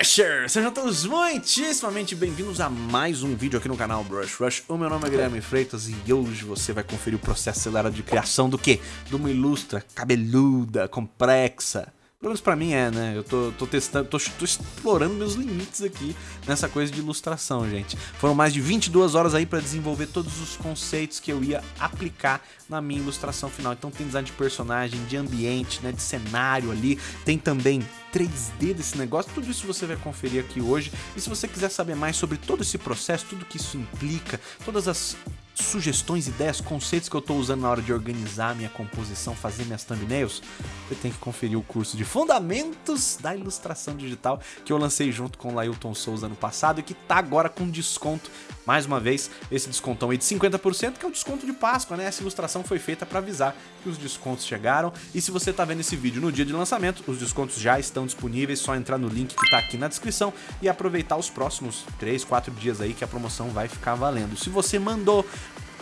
Brushers! Sejam todos muitíssimamente bem-vindos a mais um vídeo aqui no canal Brush Rush. O meu nome é Guilherme Freitas e hoje você vai conferir o processo acelerado de criação do quê? De uma ilustra cabeluda, complexa, pelo menos pra mim é, né? Eu tô, tô testando, tô, tô, explorando meus limites aqui nessa coisa de ilustração, gente. Foram mais de 22 horas aí pra desenvolver todos os conceitos que eu ia aplicar na minha ilustração final. Então tem design de personagem, de ambiente, né? De cenário ali. Tem também 3D desse negócio. Tudo isso você vai conferir aqui hoje. E se você quiser saber mais sobre todo esse processo, tudo que isso implica, todas as sugestões, ideias, conceitos que eu estou usando na hora de organizar minha composição, fazer minhas thumbnails, você tem que conferir o curso de Fundamentos da Ilustração Digital que eu lancei junto com o Lailton Souza ano passado e que está agora com desconto. Mais uma vez, esse descontão aí de 50%, que é o desconto de Páscoa, né? Essa ilustração foi feita para avisar que os descontos chegaram. E se você está vendo esse vídeo no dia de lançamento, os descontos já estão disponíveis, só entrar no link que está aqui na descrição e aproveitar os próximos 3, 4 dias aí que a promoção vai ficar valendo. Se você mandou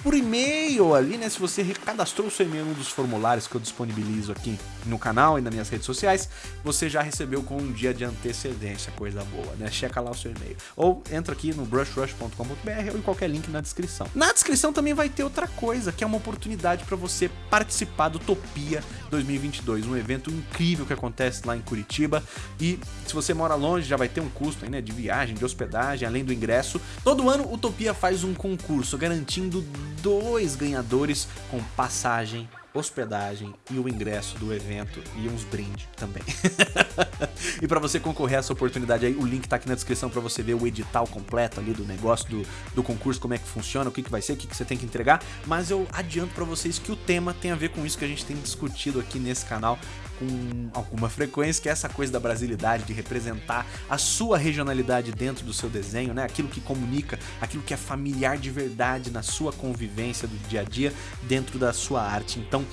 por e-mail ali, né? Se você cadastrou o seu e-mail em um dos formulários que eu disponibilizo aqui no canal e nas minhas redes sociais, você já recebeu com um dia de antecedência, coisa boa, né? Checa lá o seu e-mail. Ou entra aqui no brushrush.com.br ou em qualquer link na descrição. Na descrição também vai ter outra coisa, que é uma oportunidade para você participar do Topia 2022, um evento incrível que acontece lá em Curitiba. E se você mora longe, já vai ter um custo aí, né? De viagem, de hospedagem, além do ingresso. Todo ano o Topia faz um concurso garantindo dois ganhadores com passagem, hospedagem e o ingresso do evento e uns brindes também. e para você concorrer a essa oportunidade aí, o link tá aqui na descrição para você ver o edital completo ali do negócio, do, do concurso, como é que funciona, o que, que vai ser, o que, que você tem que entregar. Mas eu adianto para vocês que o tema tem a ver com isso que a gente tem discutido aqui nesse canal com alguma frequência, que é essa coisa da brasilidade, de representar a sua regionalidade dentro do seu desenho, né? Aquilo que comunica, aquilo que é familiar de verdade na sua convivência do dia a dia dentro da sua arte. Então,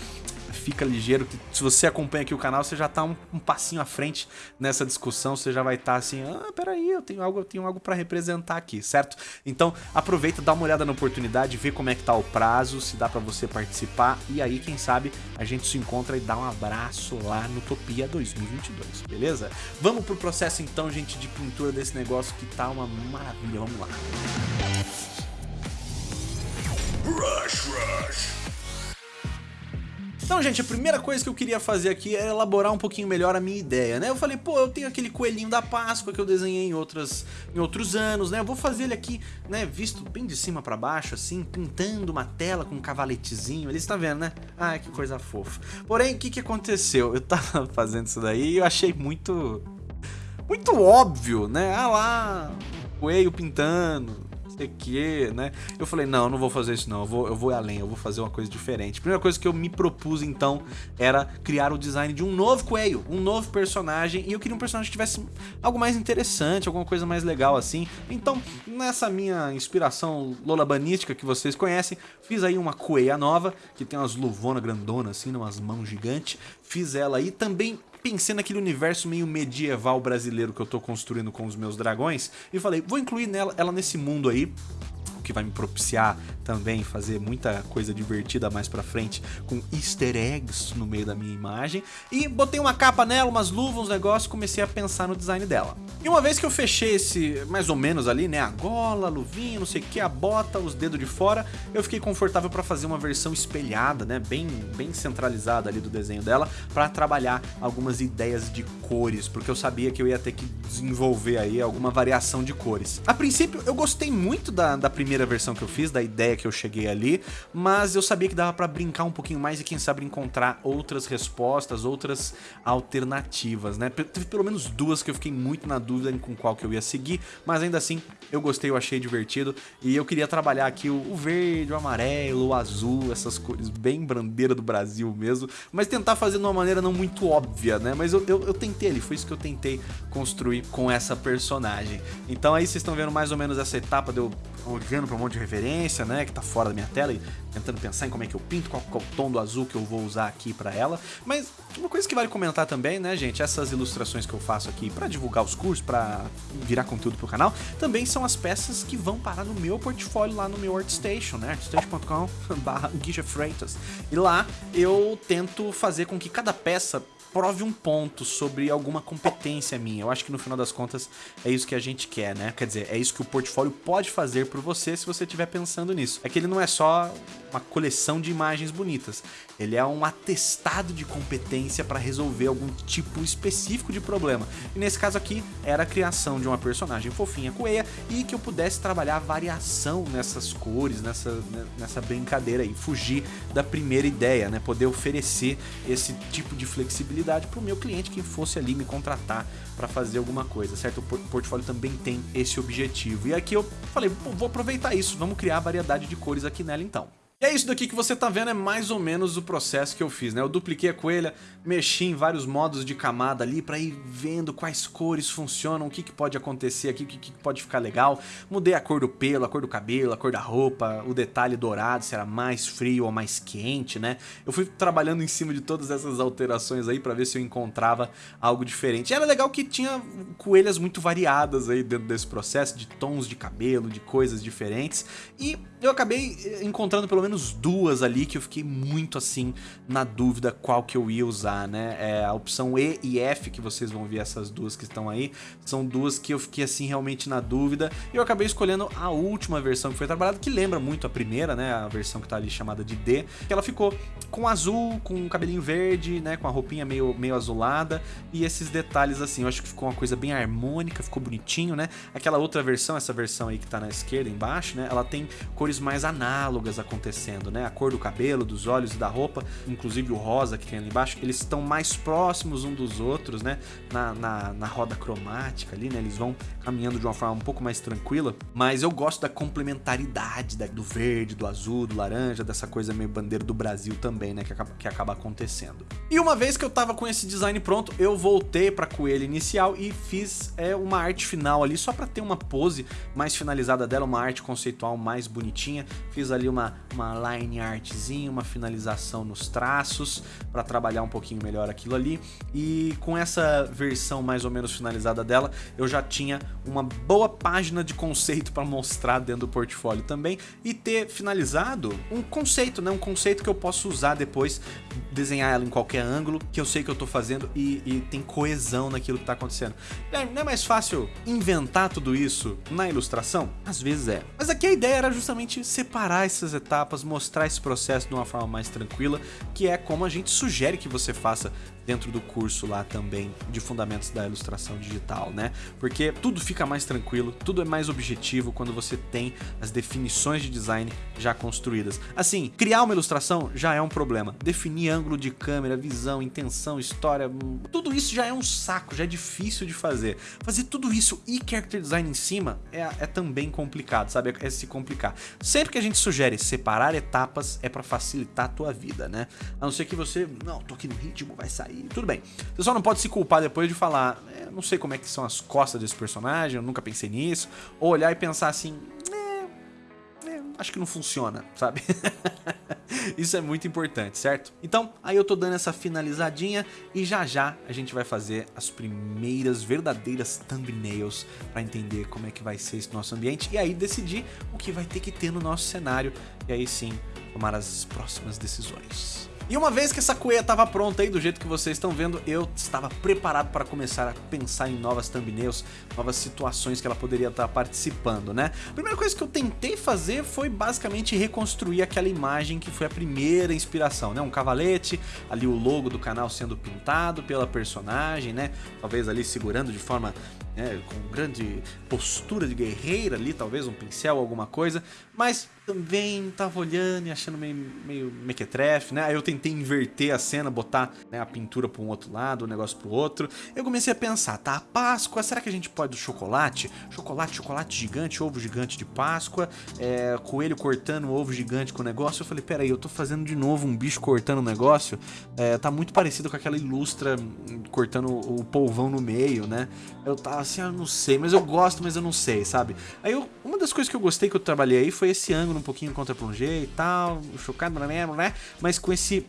fica ligeiro que se você acompanha aqui o canal, você já tá um, um passinho à frente nessa discussão, você já vai estar tá assim, ah, peraí, eu tenho algo, eu tenho algo para representar aqui, certo? Então aproveita, dá uma olhada na oportunidade, vê como é que tá o prazo, se dá para você participar e aí quem sabe a gente se encontra e dá um abraço lá no Topia 2022, beleza? Vamos pro processo então, gente, de pintura desse negócio que tá uma maravilha, vamos lá. Rush, rush. Então, gente, a primeira coisa que eu queria fazer aqui é elaborar um pouquinho melhor a minha ideia, né? Eu falei, pô, eu tenho aquele coelhinho da Páscoa que eu desenhei em, outras, em outros anos, né? Eu vou fazer ele aqui, né, visto bem de cima pra baixo, assim, pintando uma tela com um cavaletezinho. Eles tá vendo, né? Ai, que coisa fofa. Porém, o que que aconteceu? Eu tava fazendo isso daí e eu achei muito... Muito óbvio, né? Ah lá, coelho pintando, sei que, né? Eu falei, não, não vou fazer isso não, eu vou, eu vou além, eu vou fazer uma coisa diferente. Primeira coisa que eu me propus, então, era criar o design de um novo coelho, um novo personagem, e eu queria um personagem que tivesse algo mais interessante, alguma coisa mais legal assim. Então, nessa minha inspiração lolabanística que vocês conhecem, fiz aí uma coelha nova, que tem umas luvonas grandonas assim, umas mãos gigantes, fiz ela aí, também pensei naquele universo meio medieval brasileiro que eu tô construindo com os meus dragões e falei, vou incluir nela, ela nesse mundo aí que vai me propiciar também fazer muita coisa divertida mais pra frente com easter eggs no meio da minha imagem. E botei uma capa nela, umas luvas, uns negócios, comecei a pensar no design dela. E uma vez que eu fechei esse, mais ou menos ali, né, a gola, a luvinha, não sei o que, a bota, os dedos de fora, eu fiquei confortável para fazer uma versão espelhada, né, bem, bem centralizada ali do desenho dela, para trabalhar algumas ideias de cores, porque eu sabia que eu ia ter que desenvolver aí alguma variação de cores. A princípio, eu gostei muito da, da primeira primeira versão que eu fiz, da ideia que eu cheguei ali, mas eu sabia que dava para brincar um pouquinho mais e quem sabe encontrar outras respostas, outras alternativas, né? Teve pelo menos duas que eu fiquei muito na dúvida com qual que eu ia seguir, mas ainda assim eu gostei, eu achei divertido e eu queria trabalhar aqui o, verde, o amarelo, o azul, essas cores bem bandeira do Brasil mesmo, mas tentar fazer de uma maneira não muito óbvia, né? Mas eu, eu, eu tentei ali, foi isso que eu tentei construir com essa personagem. Então aí vocês estão vendo mais ou menos essa etapa de eu olhando para um monte de referência, né, que tá fora da minha tela e tentando pensar em como é que eu pinto, qual, qual o tom do azul que eu vou usar aqui para ela. Mas uma coisa que vale comentar também, né, gente, essas ilustrações que eu faço aqui para divulgar os cursos, para virar conteúdo pro canal, também são as peças que vão parar no meu portfólio lá no meu ArtStation, né, artstation.com/guija Freitas. E lá eu tento fazer com que cada peça prove um ponto sobre alguma competência minha. Eu acho que no final das contas é isso que a gente quer, né? Quer dizer, é isso que o portfólio pode fazer por você se você estiver pensando nisso. É que ele não é só uma coleção de imagens bonitas. Ele é um atestado de competência para resolver algum tipo específico de problema. E nesse caso aqui, era a criação de uma personagem fofinha coelha e que eu pudesse trabalhar variação nessas cores, nessa, né, nessa brincadeira aí. Fugir da primeira ideia, né? Poder oferecer esse tipo de flexibilidade para o meu cliente que fosse ali me contratar para fazer alguma coisa, certo? O portfólio também tem esse objetivo. E aqui eu falei, vou aproveitar isso, vamos criar variedade de cores aqui nela então. E é isso daqui que você tá vendo, é mais ou menos o processo que eu fiz, né? Eu dupliquei a coelha, mexi em vários modos de camada ali para ir vendo quais cores funcionam, o que, que pode acontecer aqui, o que, que pode ficar legal. Mudei a cor do pelo, a cor do cabelo, a cor da roupa, o detalhe dourado, se era mais frio ou mais quente, né? Eu fui trabalhando em cima de todas essas alterações aí para ver se eu encontrava algo diferente. E era legal que tinha coelhas muito variadas aí dentro desse processo, de tons de cabelo, de coisas diferentes. E eu acabei eh, encontrando pelo menos duas ali que eu fiquei muito assim na dúvida qual que eu ia usar, né? É, a opção E e F, que vocês vão ver essas duas que estão aí, são duas que eu fiquei assim realmente na dúvida. E eu acabei escolhendo a última versão que foi trabalhada, que lembra muito a primeira, né? A versão que tá ali chamada de D, que ela ficou com azul, com cabelinho verde, né? Com a roupinha meio, meio azulada e esses detalhes assim. Eu acho que ficou uma coisa bem harmônica, ficou bonitinho, né? Aquela outra versão, essa versão aí que tá na esquerda, embaixo, né? Ela tem cores mais análogas acontecendo, né? A cor do cabelo, dos olhos e da roupa, inclusive o rosa que tem ali embaixo, eles estão mais próximos um dos outros, né? Na, na, na roda cromática ali, né? Eles vão caminhando de uma forma um pouco mais tranquila, mas eu gosto da complementaridade da, do verde, do azul, do laranja, dessa coisa meio bandeira do Brasil também, né? Que acaba, que acaba acontecendo. E uma vez que eu tava com esse design pronto, eu voltei pra coelha inicial e fiz é, uma arte final ali, só pra ter uma pose mais finalizada dela, uma arte conceitual mais bonitinha. Fiz ali uma, uma line artzinha, uma finalização nos traços para trabalhar um pouquinho melhor aquilo ali. E com essa versão mais ou menos finalizada dela, eu já tinha uma boa página de conceito para mostrar dentro do portfólio também e ter finalizado um conceito, né? Um conceito que eu posso usar depois, desenhar ela em qualquer ângulo, que eu sei que eu tô fazendo e, e tem coesão naquilo que tá acontecendo. Não é mais fácil inventar tudo isso na ilustração? Às vezes é. Mas aqui a ideia era justamente separar essas etapas, mostrar esse processo de uma forma mais tranquila, que é como a gente sugere que você faça dentro do curso lá também de fundamentos da ilustração digital, né? Porque tudo fica mais tranquilo, tudo é mais objetivo quando você tem as definições de design já construídas. Assim, criar uma ilustração já é um problema. Definir ângulo de câmera, visão, intenção, história, tudo isso já é um saco, já é difícil de fazer. Fazer tudo isso e character design em cima é, é também complicado, sabe? É, é se complicar. Sempre que a gente sugere separar etapas é para facilitar a tua vida, né? A não ser que você, não, tô aqui no ritmo, vai sair tudo bem. Você só não pode se culpar depois de falar, é, não sei como é que são as costas desse personagem, eu nunca pensei nisso. Ou olhar e pensar assim, é, é, acho que não funciona, sabe? Isso é muito importante, certo? Então, aí eu tô dando essa finalizadinha e já já a gente vai fazer as primeiras verdadeiras thumbnails para entender como é que vai ser esse nosso ambiente e aí decidir o que vai ter que ter no nosso cenário e aí sim tomar as próximas decisões. E uma vez que essa cueia estava pronta aí, do jeito que vocês estão vendo, eu estava preparado para começar a pensar em novas thumbnails, novas situações que ela poderia estar participando, né? A primeira coisa que eu tentei fazer foi basicamente reconstruir aquela imagem que foi a primeira inspiração, né? Um cavalete, ali o logo do canal sendo pintado pela personagem, né? Talvez ali segurando de forma né, com grande postura de guerreira ali, talvez um pincel, alguma coisa, mas também tava olhando e achando meio, meio mequetrefe, né? Aí eu tentei inverter a cena, botar né, a pintura para um outro lado, o negócio para o outro. Eu comecei a pensar, tá, Páscoa, será que a gente pode chocolate? Chocolate, chocolate gigante, ovo gigante de Páscoa, é, coelho cortando ovo gigante com o negócio. Eu falei, peraí, eu tô fazendo de novo um bicho cortando o negócio, é, tá muito parecido com aquela ilustra hum, cortando o polvão no meio, né? Eu tava assim, eu não sei, mas eu gosto, mas eu não sei, sabe? Aí eu, uma das coisas que eu gostei que eu trabalhei aí foi esse ângulo um pouquinho contra plongé e tal, chocado, né? Mas com esse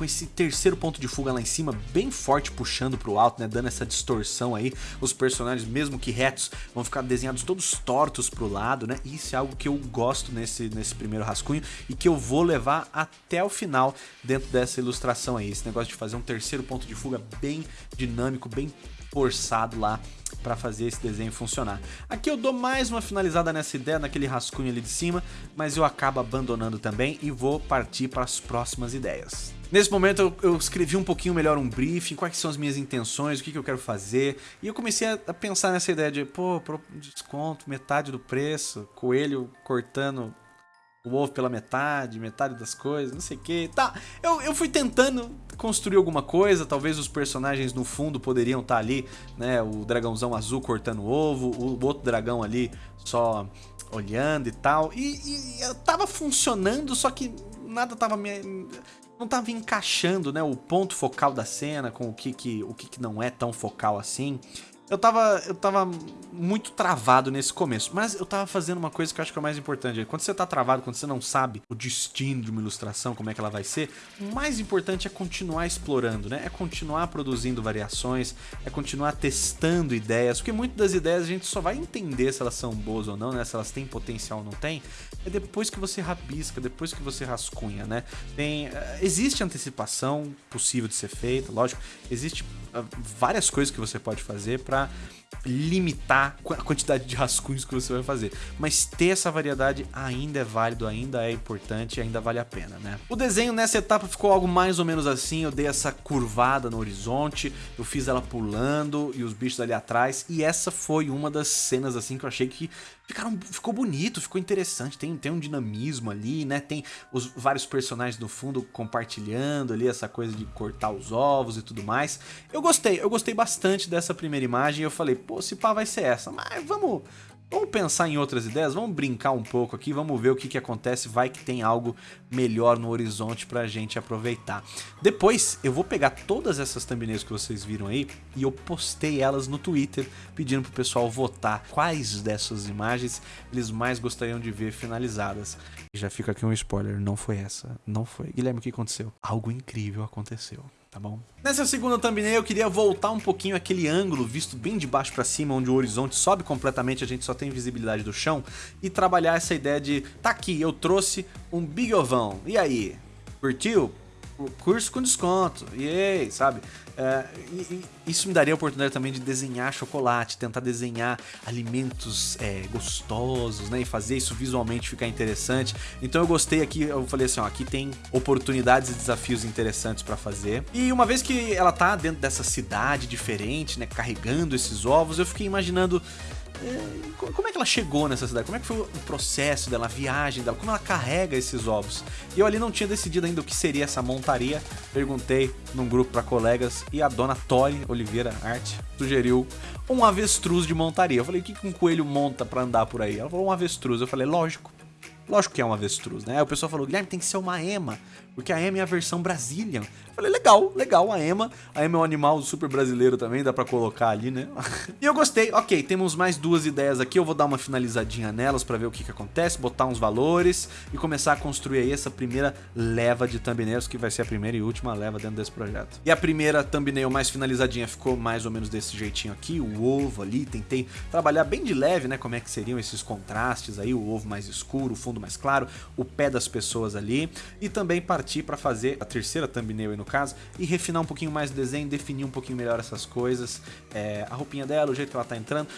com esse terceiro ponto de fuga lá em cima, bem forte, puxando pro alto, né, dando essa distorção aí. Os personagens, mesmo que retos, vão ficar desenhados todos tortos pro lado, né? Isso é algo que eu gosto nesse, nesse primeiro rascunho e que eu vou levar até o final dentro dessa ilustração aí. Esse negócio de fazer um terceiro ponto de fuga bem dinâmico, bem forçado lá para fazer esse desenho funcionar. Aqui eu dou mais uma finalizada nessa ideia, naquele rascunho ali de cima, mas eu acabo abandonando também e vou partir para as próximas ideias. Nesse momento eu, escrevi um pouquinho melhor um briefing, quais são as minhas intenções, o que, que eu quero fazer, e eu comecei a, a pensar nessa ideia de, pô, desconto, metade do preço, coelho cortando o ovo pela metade, metade das coisas, não sei o que. Tá, eu, eu fui tentando construir alguma coisa, talvez os personagens no fundo poderiam estar tá ali, né? O dragãozão azul cortando ovo, o outro dragão ali só olhando e tal. E, e tava funcionando, só que nada tava me não tava encaixando, né, o ponto focal da cena com o que que, o que, que não é tão focal assim. Eu tava, eu tava muito travado nesse começo, mas eu tava fazendo uma coisa que eu acho que é o mais importante. Quando você tá travado, quando você não sabe o destino de uma ilustração, como é que ela vai ser, o mais importante é continuar explorando, né? É continuar produzindo variações, é continuar testando ideias, porque muitas das ideias a gente só vai entender se elas são boas ou não, né? Se elas têm potencial ou não têm, é depois que você rabisca, depois que você rascunha, né? Tem, eh, existe antecipação possível de ser feita, lógico, existe várias coisas que você pode fazer para limitar a quantidade de rascunhos que você vai fazer. Mas ter essa variedade ainda é válido, ainda é importante, ainda vale a pena, né? O desenho nessa etapa ficou algo mais ou menos assim, eu dei essa curvada no horizonte, eu fiz ela pulando e os bichos ali atrás, e essa foi uma das cenas assim que eu achei que ficaram, ficou bonito, ficou interessante, tem, tem um dinamismo ali, né? Tem os vários personagens no fundo compartilhando ali essa coisa de cortar os ovos e tudo mais. Eu gostei, eu gostei bastante dessa primeira imagem, eu falei, pô, se pá vai ser essa, mas vamos, Vamos pensar em outras ideias, vamos brincar um pouco aqui, vamos ver o que, que acontece, vai que tem algo melhor no horizonte pra gente aproveitar. Depois eu vou pegar todas essas thumbnails que vocês viram aí e eu postei elas no Twitter pedindo pro pessoal votar quais dessas imagens eles mais gostariam de ver finalizadas. Já fica aqui um spoiler, não foi essa, não foi. Guilherme, o que aconteceu? Algo incrível aconteceu tá bom? Nessa segunda thumbnail eu queria voltar um pouquinho aquele ângulo visto bem de baixo para cima, onde o horizonte sobe completamente, a gente só tem visibilidade do chão, e trabalhar essa ideia de, tá aqui, eu trouxe um big ovão, e aí? Curtiu? Curso com desconto, aí, sabe? É, e, e isso me daria a oportunidade também de desenhar chocolate, tentar desenhar alimentos é, gostosos, né? E fazer isso visualmente ficar interessante. Então eu gostei aqui, eu falei assim, ó, aqui tem oportunidades e desafios interessantes para fazer. E uma vez que ela tá dentro dessa cidade diferente, né? Carregando esses ovos, eu fiquei imaginando como é que ela chegou nessa cidade? Como é que foi o processo dela, a viagem dela? Como ela carrega esses ovos? E eu ali não tinha decidido ainda o que seria essa montaria. Perguntei num grupo para colegas e a dona Tori Oliveira Arte sugeriu um avestruz de montaria. Eu falei, o que um coelho monta para andar por aí? Ela falou, um avestruz. Eu falei, lógico. Lógico que é um avestruz, né? Aí o pessoal falou, Guilherme, tem que ser uma ema, porque a ema é a versão Brazilian. Eu falei, legal, legal, a ema. A ema é um animal super brasileiro também, dá pra colocar ali, né? e eu gostei. Ok, temos mais duas ideias aqui, eu vou dar uma finalizadinha nelas pra ver o que que acontece, botar uns valores e começar a construir aí essa primeira leva de thumbnails, que vai ser a primeira e última leva dentro desse projeto. E a primeira thumbnail mais finalizadinha ficou mais ou menos desse jeitinho aqui, o ovo ali, tentei trabalhar bem de leve, né, como é que seriam esses contrastes aí, o ovo mais escuro, o fundo mais claro, o pé das pessoas ali, e também partir para fazer a terceira thumbnail aí no caso, e refinar um pouquinho mais o desenho, definir um pouquinho melhor essas coisas, é, a roupinha dela, o jeito que ela tá entrando.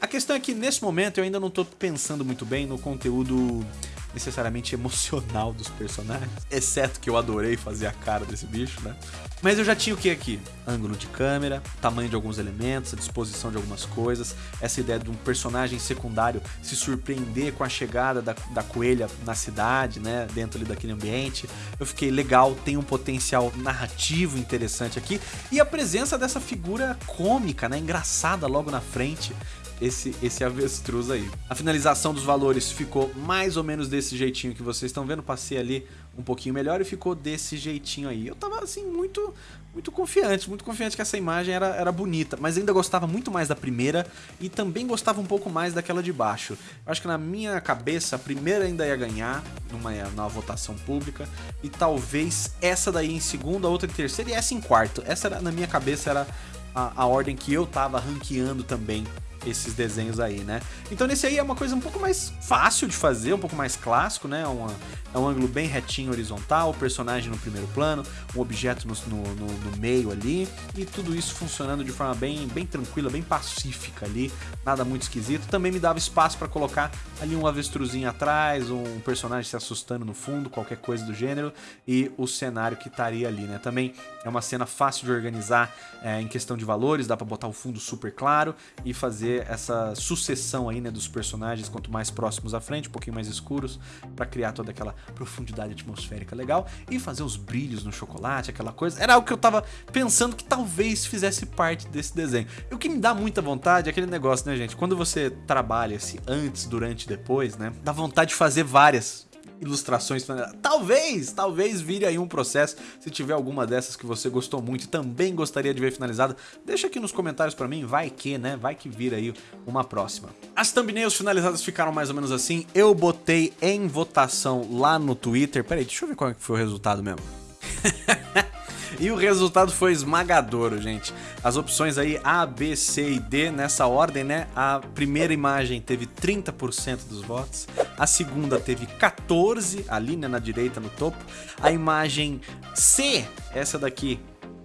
a questão é que nesse momento eu ainda não tô pensando muito bem no conteúdo necessariamente emocional dos personagens, exceto que eu adorei fazer a cara desse bicho, né? Mas eu já tinha o que aqui? Ângulo de câmera, tamanho de alguns elementos, a disposição de algumas coisas, essa ideia de um personagem secundário se surpreender com a chegada da, da coelha na cidade, né? Dentro ali daquele ambiente. Eu fiquei legal, tem um potencial narrativo interessante aqui e a presença dessa figura cômica, né? Engraçada logo na frente esse, esse avestruz aí. A finalização dos valores ficou mais ou menos desse jeitinho que vocês estão vendo. Passei ali um pouquinho melhor e ficou desse jeitinho aí. Eu tava assim muito muito confiante, muito confiante que essa imagem era, era bonita, mas ainda gostava muito mais da primeira e também gostava um pouco mais daquela de baixo. Eu acho que na minha cabeça a primeira ainda ia ganhar numa, numa votação pública e talvez essa daí em segunda, outra em terceira e essa em quarto. Essa era, na minha cabeça era a, a ordem que eu tava ranqueando também esses desenhos aí, né? Então nesse aí é uma coisa um pouco mais fácil de fazer, um pouco mais clássico, né? Uma, é um ângulo bem retinho, horizontal, o personagem no primeiro plano, um objeto no, no, no, no meio ali, e tudo isso funcionando de forma bem, bem tranquila, bem pacífica ali, nada muito esquisito. Também me dava espaço para colocar ali um avestruzinho atrás, um personagem se assustando no fundo, qualquer coisa do gênero, e o cenário que estaria ali, né? Também é uma cena fácil de organizar é, em questão de valores, dá para botar o fundo super claro e fazer essa sucessão aí, né, dos personagens, quanto mais próximos à frente, um pouquinho mais escuros, para criar toda aquela profundidade atmosférica legal e fazer os brilhos no chocolate, aquela coisa. Era algo que eu tava pensando que talvez fizesse parte desse desenho. E o que me dá muita vontade é aquele negócio, né, gente? Quando você trabalha se antes, durante e depois, né? Dá vontade de fazer várias ilustrações. Talvez, talvez vire aí um processo. Se tiver alguma dessas que você gostou muito e também gostaria de ver finalizada, deixa aqui nos comentários pra mim, vai que, né? Vai que vira aí uma próxima. As thumbnails finalizadas ficaram mais ou menos assim. Eu botei em votação lá no Twitter. Peraí, deixa eu ver qual é foi o resultado mesmo. E o resultado foi esmagador, gente. As opções aí A, B, C e D nessa ordem, né? A primeira imagem teve 30% dos votos, a segunda teve 14 ali né, na direita no topo, a imagem C, essa daqui,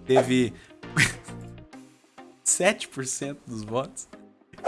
teve 7% dos votos.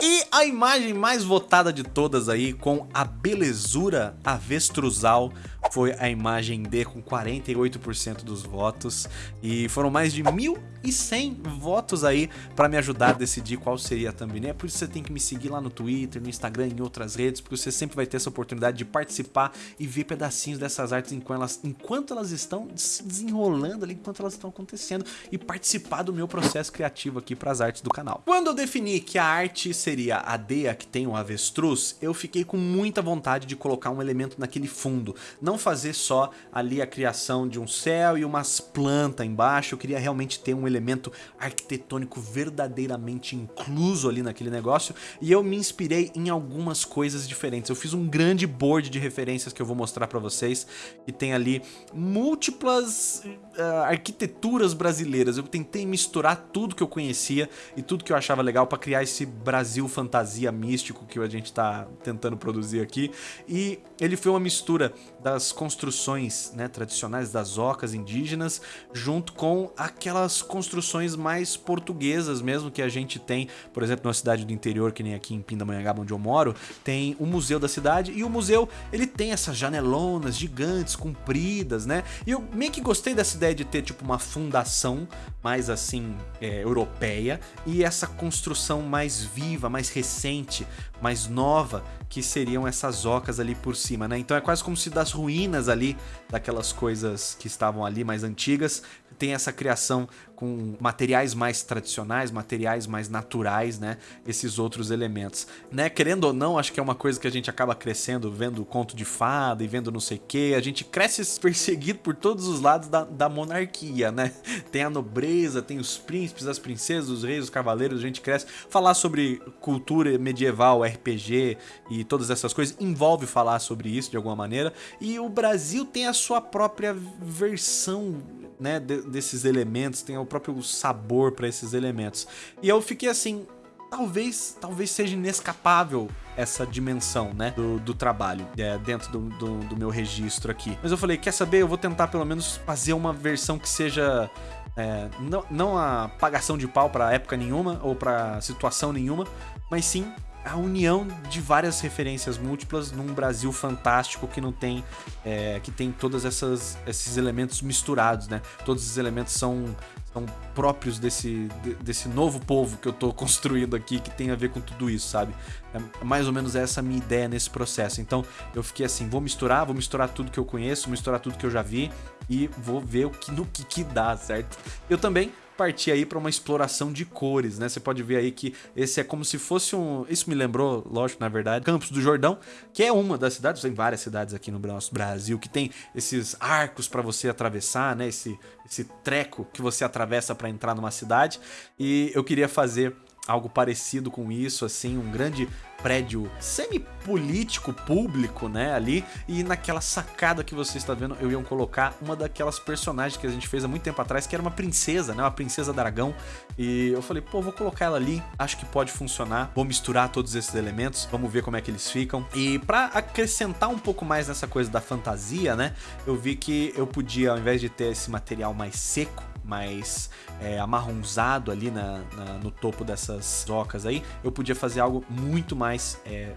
E a imagem mais votada de todas aí, com a belezura avestruzal, foi a imagem D com 48% dos votos. E foram mais de 1.100 votos aí para me ajudar a decidir qual seria a thumbnail. É por isso que você tem que me seguir lá no Twitter, no Instagram e em outras redes, porque você sempre vai ter essa oportunidade de participar e ver pedacinhos dessas artes enquanto elas, enquanto elas estão se desenrolando ali, enquanto elas estão acontecendo e participar do meu processo criativo aqui para as artes do canal. Quando eu defini que a arte seria a D, que tem o avestruz, eu fiquei com muita vontade de colocar um elemento naquele fundo. Não fazer só ali a criação de um céu e umas plantas embaixo, eu queria realmente ter um elemento arquitetônico verdadeiramente incluso ali naquele negócio, e eu me inspirei em algumas coisas diferentes. Eu fiz um grande board de referências que eu vou mostrar para vocês, que tem ali múltiplas uh, arquiteturas brasileiras. Eu tentei misturar tudo que eu conhecia e tudo que eu achava legal para criar esse Brasil fantasia místico que a gente tá tentando produzir aqui, e ele foi uma mistura das construções né, tradicionais das ocas indígenas, junto com aquelas construções mais portuguesas mesmo que a gente tem, por exemplo, na cidade do interior, que nem aqui em Pindamonhangaba, onde eu moro, tem o museu da cidade, e o museu ele tem essas janelonas gigantes, compridas, né? E eu meio que gostei dessa ideia de ter tipo uma fundação mais assim, é, europeia, e essa construção mais viva, mais recente, mais nova, que seriam essas ocas ali por cima, né? Então é quase como se das ruínas ali, daquelas coisas que estavam ali mais antigas, tem essa criação com materiais mais tradicionais, materiais mais naturais, né? Esses outros elementos. Né? Querendo ou não, acho que é uma coisa que a gente acaba crescendo vendo conto de fada e vendo não sei o que. A gente cresce perseguido por todos os lados da, da monarquia, né? Tem a nobreza, tem os príncipes, as princesas, os reis, os cavaleiros, a gente cresce. Falar sobre cultura medieval, RPG e todas essas coisas envolve falar sobre isso de alguma maneira. E o Brasil tem a sua própria versão né, desses elementos, tem o próprio sabor para esses elementos. E eu fiquei assim, talvez, talvez seja inescapável essa dimensão, né, do, do trabalho é, dentro do, do, do, meu registro aqui. Mas eu falei, quer saber, eu vou tentar pelo menos fazer uma versão que seja é, não, não a pagação de pau para época nenhuma ou para situação nenhuma, mas sim a união de várias referências múltiplas num Brasil fantástico que não tem é, que tem todos esses elementos misturados, né? Todos esses elementos são, são próprios desse, desse novo povo que eu tô construindo aqui, que tem a ver com tudo isso, sabe? É mais ou menos essa minha ideia nesse processo. Então eu fiquei assim, vou misturar, vou misturar tudo que eu conheço, misturar tudo que eu já vi e vou ver o que, no que, que dá, certo? Eu também partir aí para uma exploração de cores, né? Você pode ver aí que esse é como se fosse um... Isso me lembrou, lógico, na verdade, Campos do Jordão, que é uma das cidades, tem várias cidades aqui no nosso Brasil, que tem esses arcos para você atravessar, né? Esse, esse treco que você atravessa para entrar numa cidade. E eu queria fazer algo parecido com isso, assim, um grande prédio semi-político público, né, ali, e naquela sacada que você está vendo, eu ia colocar uma daquelas personagens que a gente fez há muito tempo atrás, que era uma princesa, né, uma princesa dragão, e eu falei, pô, vou colocar ela ali, acho que pode funcionar, vou misturar todos esses elementos, vamos ver como é que eles ficam, e pra acrescentar um pouco mais nessa coisa da fantasia, né, eu vi que eu podia, ao invés de ter esse material mais seco, mais é, amarronzado ali na, na, no topo dessas ocas aí, eu podia fazer algo muito mais é,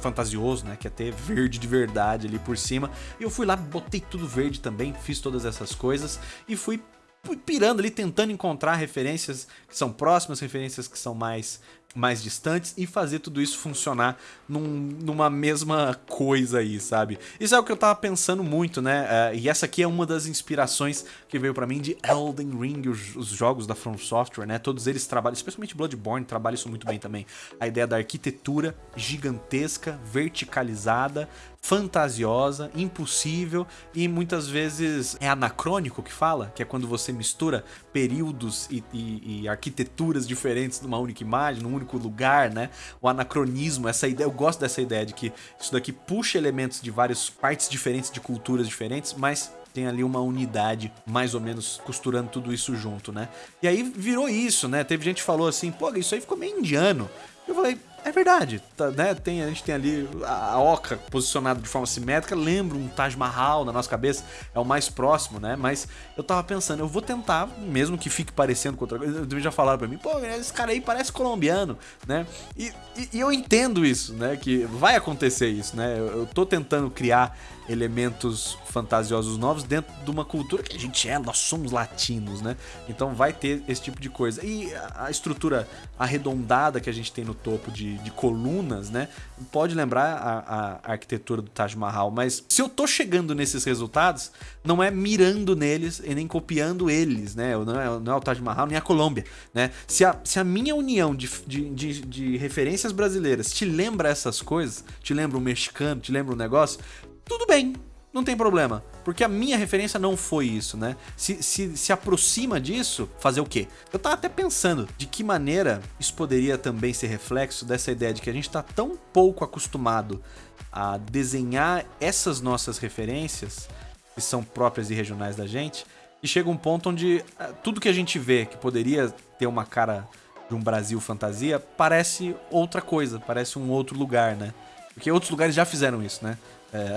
fantasioso, né? Que é ter verde de verdade ali por cima. E eu fui lá, botei tudo verde também, fiz todas essas coisas e fui pirando ali, tentando encontrar referências que são próximas, referências que são mais mais distantes e fazer tudo isso funcionar num, numa mesma coisa aí, sabe? Isso é o que eu tava pensando muito, né? Uh, e essa aqui é uma das inspirações que veio para mim de Elden Ring, os, os, jogos da From Software, né? Todos eles trabalham, especialmente Bloodborne, trabalha isso muito bem também. A ideia da arquitetura gigantesca, verticalizada, fantasiosa, impossível e muitas vezes é anacrônico que fala, que é quando você mistura períodos e, e, e arquiteturas diferentes numa única imagem, num único lugar, né? O anacronismo, essa ideia, eu gosto dessa ideia de que isso daqui puxa elementos de várias partes diferentes, de culturas diferentes, mas tem ali uma unidade mais ou menos costurando tudo isso junto, né? E aí virou isso, né? Teve gente que falou assim, pô, isso aí ficou meio indiano. Eu falei, é verdade, tá, né? Tem, a gente tem ali a, oca posicionada de forma simétrica, lembra um Taj Mahal na nossa cabeça, é o mais próximo, né? Mas eu tava pensando, eu vou tentar, mesmo que fique parecendo com outra coisa, já falaram pra mim, pô, esse cara aí parece colombiano, né? E, e, e eu entendo isso, né? Que vai acontecer isso, né? Eu, eu tô tentando criar elementos fantasiosos novos dentro de uma cultura que a gente é, nós somos latinos, né? Então vai ter esse tipo de coisa. E a estrutura arredondada que a gente tem no topo de, de colunas, né? Pode lembrar a, a, arquitetura do Taj Mahal, mas se eu tô chegando nesses resultados, não é mirando neles e nem copiando eles, né? Não é, não é o Taj Mahal nem a Colômbia, né? Se a, se a minha união de, de, de, de referências brasileiras te lembra essas coisas, te lembra o mexicano, te lembra o negócio, tudo bem, não tem problema. Porque a minha referência não foi isso, né? Se, se, se aproxima disso, fazer o quê? Eu tava até pensando de que maneira isso poderia também ser reflexo dessa ideia de que a gente tá tão pouco acostumado a desenhar essas nossas referências, que são próprias e regionais da gente, e chega um ponto onde eh, tudo que a gente vê que poderia ter uma cara de um Brasil fantasia parece outra coisa, parece um outro lugar, né? Porque outros lugares já fizeram isso, né? É.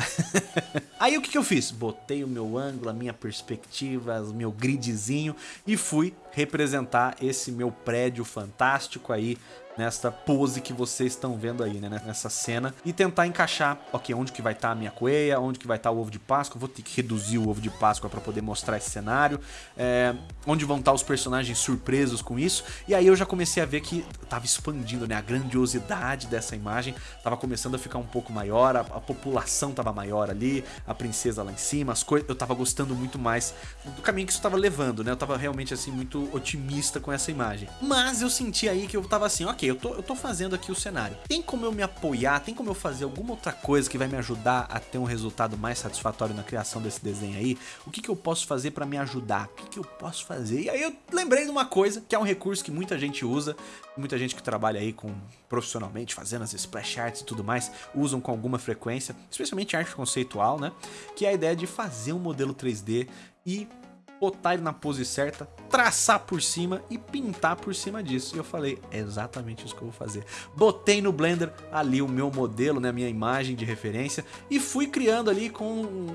Aí o que, que eu fiz? Botei o meu ângulo, a minha perspectiva, o meu gridzinho e fui representar esse meu prédio fantástico aí nesta pose que vocês estão vendo aí, né? Nessa cena. E tentar encaixar, ok, onde que vai estar tá a minha coelha, onde que vai estar tá o ovo de Páscoa. Vou ter que reduzir o ovo de Páscoa para poder mostrar esse cenário. É, onde vão estar tá os personagens surpresos com isso. E aí eu já comecei a ver que tava expandindo, né? A grandiosidade dessa imagem tava começando a ficar um pouco maior. A, a população tava maior ali, a princesa lá em cima, as coisas. Eu tava gostando muito mais do caminho que isso tava levando, né? Eu tava realmente assim muito otimista com essa imagem. Mas eu senti aí que eu tava assim, ok, eu tô, eu tô fazendo aqui o cenário. Tem como eu me apoiar, tem como eu fazer alguma outra coisa que vai me ajudar a ter um resultado mais satisfatório na criação desse desenho aí? O que, que eu posso fazer para me ajudar? O que, que eu posso fazer? E aí eu lembrei de uma coisa, que é um recurso que muita gente usa, muita gente que trabalha aí com profissionalmente, fazendo as splash arts e tudo mais, usam com alguma frequência, especialmente arte conceitual, né? Que é a ideia de fazer um modelo 3D e botar ele na pose certa, traçar por cima e pintar por cima disso. E eu falei, é exatamente isso que eu vou fazer. Botei no Blender ali o meu modelo, né, a minha imagem de referência e fui criando ali com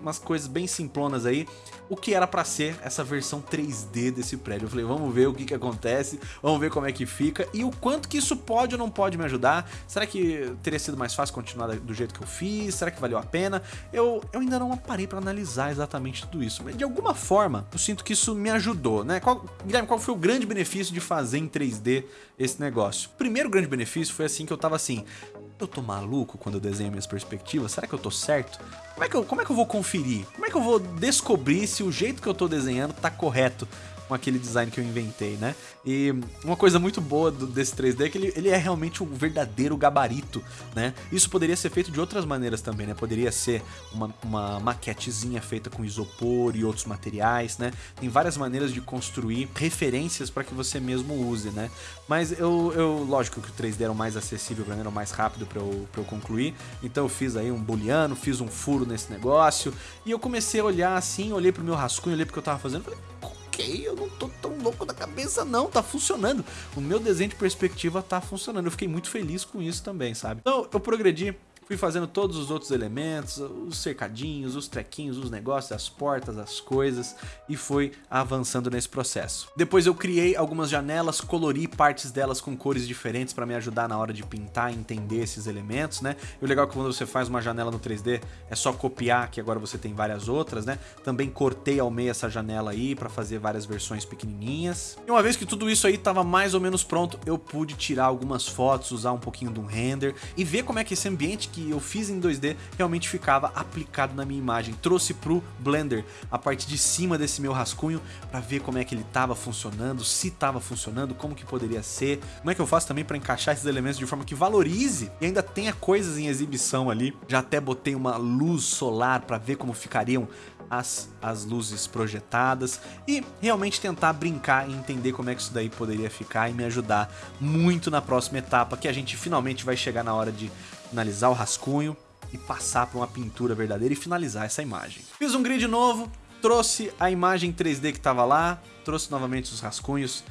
umas coisas bem simplonas aí, o que era para ser essa versão 3D desse prédio. Eu falei, vamos ver o que que acontece, vamos ver como é que fica e o quanto que isso pode ou não pode me ajudar. Será que teria sido mais fácil continuar do jeito que eu fiz? Será que valeu a pena? Eu, eu ainda não parei para analisar exatamente tudo isso, mas de alguma forma eu sinto que isso me ajudou, né? Qual, Guilherme, qual foi o grande benefício de fazer em 3D esse negócio? O primeiro grande benefício foi assim que eu tava assim, eu tô maluco quando eu desenho minhas perspectivas? Será que eu tô certo? Como é que eu, como é que eu vou conferir? Como é que eu vou descobrir se o jeito que eu tô desenhando tá correto? Com aquele design que eu inventei, né? E uma coisa muito boa do, desse 3D é que ele, ele é realmente um verdadeiro gabarito, né? Isso poderia ser feito de outras maneiras também, né? Poderia ser uma, uma maquetezinha feita com isopor e outros materiais, né? Tem várias maneiras de construir referências para que você mesmo use, né? Mas eu, eu lógico que o 3D era o mais acessível para mim, era o mais rápido para eu, pra eu concluir, então eu fiz aí um booleano, fiz um furo nesse negócio, e eu comecei a olhar assim, olhei pro meu rascunho, olhei pro que eu tava fazendo, falei, eu não tô tão louco da cabeça não, tá funcionando. O meu desenho de perspectiva tá funcionando, eu fiquei muito feliz com isso também, sabe? Então eu progredi Fui fazendo todos os outros elementos, os cercadinhos, os trequinhos, os negócios, as portas, as coisas e fui avançando nesse processo. Depois eu criei algumas janelas, colori partes delas com cores diferentes para me ajudar na hora de pintar e entender esses elementos, né? E o legal é que quando você faz uma janela no 3D é só copiar, que agora você tem várias outras, né? Também cortei ao meio essa janela aí para fazer várias versões pequenininhas. E uma vez que tudo isso aí estava mais ou menos pronto, eu pude tirar algumas fotos, usar um pouquinho de um render e ver como é que esse ambiente que eu fiz em 2D realmente ficava aplicado na minha imagem. Trouxe pro Blender a parte de cima desse meu rascunho para ver como é que ele estava funcionando, se estava funcionando, como que poderia ser, como é que eu faço também para encaixar esses elementos de forma que valorize e ainda tenha coisas em exibição ali. Já até botei uma luz solar para ver como ficariam as, as luzes projetadas e realmente tentar brincar e entender como é que isso daí poderia ficar e me ajudar muito na próxima etapa, que a gente finalmente vai chegar na hora de finalizar o rascunho e passar para uma pintura verdadeira e finalizar essa imagem. Fiz um grid novo, trouxe a imagem 3D que estava lá, trouxe novamente os rascunhos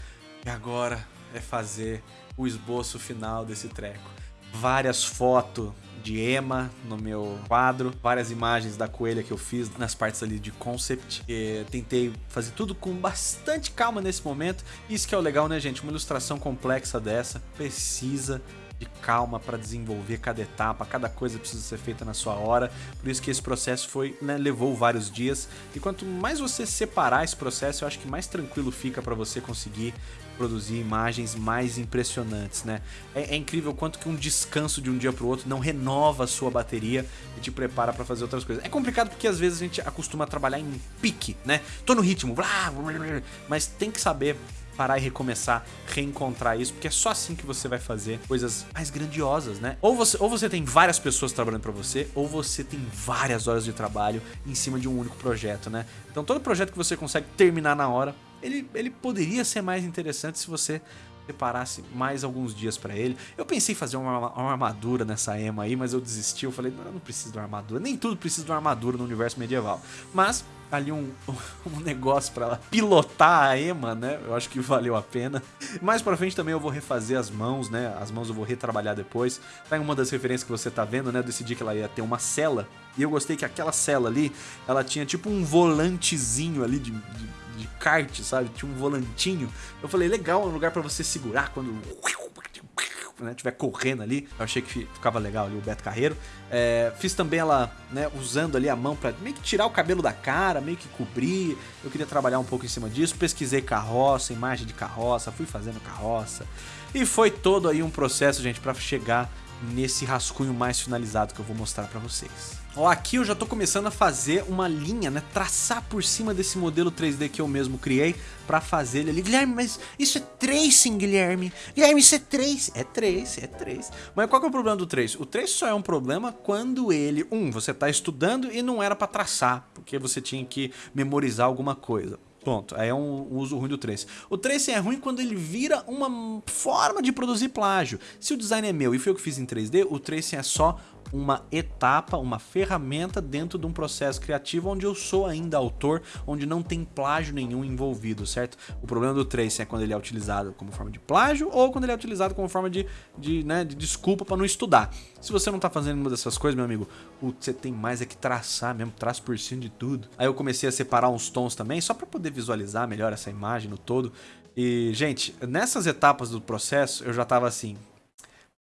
e agora é fazer o esboço final desse treco. Várias fotos de Emma no meu quadro, várias imagens da coelha que eu fiz nas partes ali de concept. E tentei fazer tudo com bastante calma nesse momento. Isso que é o legal, né, gente? Uma ilustração complexa dessa precisa de calma para desenvolver cada etapa, cada coisa precisa ser feita na sua hora. Por isso que esse processo foi, né, levou vários dias. E quanto mais você separar esse processo, eu acho que mais tranquilo fica para você conseguir produzir imagens mais impressionantes, né? É, é incrível quanto que um descanso de um dia para o outro não renova a sua bateria e te prepara para fazer outras coisas. É complicado porque às vezes a gente acostuma a trabalhar em pique, né? Tô no ritmo, blá, blá, blá, mas tem que saber parar e recomeçar, reencontrar isso, porque é só assim que você vai fazer coisas mais grandiosas, né? Ou você, ou você tem várias pessoas trabalhando para você, ou você tem várias horas de trabalho em cima de um único projeto, né? Então todo projeto que você consegue terminar na hora, ele, ele poderia ser mais interessante se você separasse mais alguns dias para ele. Eu pensei em fazer uma, uma, armadura nessa Ema aí, mas eu desisti. Eu falei, não, eu não preciso de uma armadura. Nem tudo precisa de uma armadura no universo medieval. Mas ali um, um negócio para ela pilotar a Emma, né? Eu acho que valeu a pena. Mais pra frente também eu vou refazer as mãos, né? As mãos eu vou retrabalhar depois. Tá em uma das referências que você tá vendo, né? Eu decidi que ela ia ter uma cela. E eu gostei que aquela cela ali, ela tinha tipo um volantezinho ali de, de, de kart, sabe? Tinha um volantinho. Eu falei, legal, um lugar para você segurar quando né, tiver correndo ali. Eu achei que ficava legal ali o Beto Carreiro. É, fiz também ela, né, usando ali a mão para meio que tirar o cabelo da cara, meio que cobrir. Eu queria trabalhar um pouco em cima disso. Pesquisei carroça, imagem de carroça, fui fazendo carroça. E foi todo aí um processo, gente, para chegar nesse rascunho mais finalizado que eu vou mostrar para vocês. Ó, aqui eu já tô começando a fazer uma linha, né? Traçar por cima desse modelo 3D que eu mesmo criei pra fazer ele ali. Guilherme, mas isso é tracing, Guilherme. Guilherme, isso é trace. É trace, é trace. Mas qual que é o problema do trace? O trace só é um problema quando ele... Um, você tá estudando e não era pra traçar, porque você tinha que memorizar alguma coisa. Pronto, aí é um uso ruim do trace. O trace é ruim quando ele vira uma forma de produzir plágio. Se o design é meu e foi eu que fiz em 3D, o trace é só uma etapa, uma ferramenta dentro de um processo criativo onde eu sou ainda autor, onde não tem plágio nenhum envolvido, certo? O problema do tracing é quando ele é utilizado como forma de plágio ou quando ele é utilizado como forma de, de, né, de desculpa para não estudar. Se você não tá fazendo nenhuma dessas coisas, meu amigo, você tem mais é que traçar mesmo, traço por cima de tudo. Aí eu comecei a separar uns tons também, só para poder visualizar melhor essa imagem no todo. E, gente, nessas etapas do processo, eu já tava assim,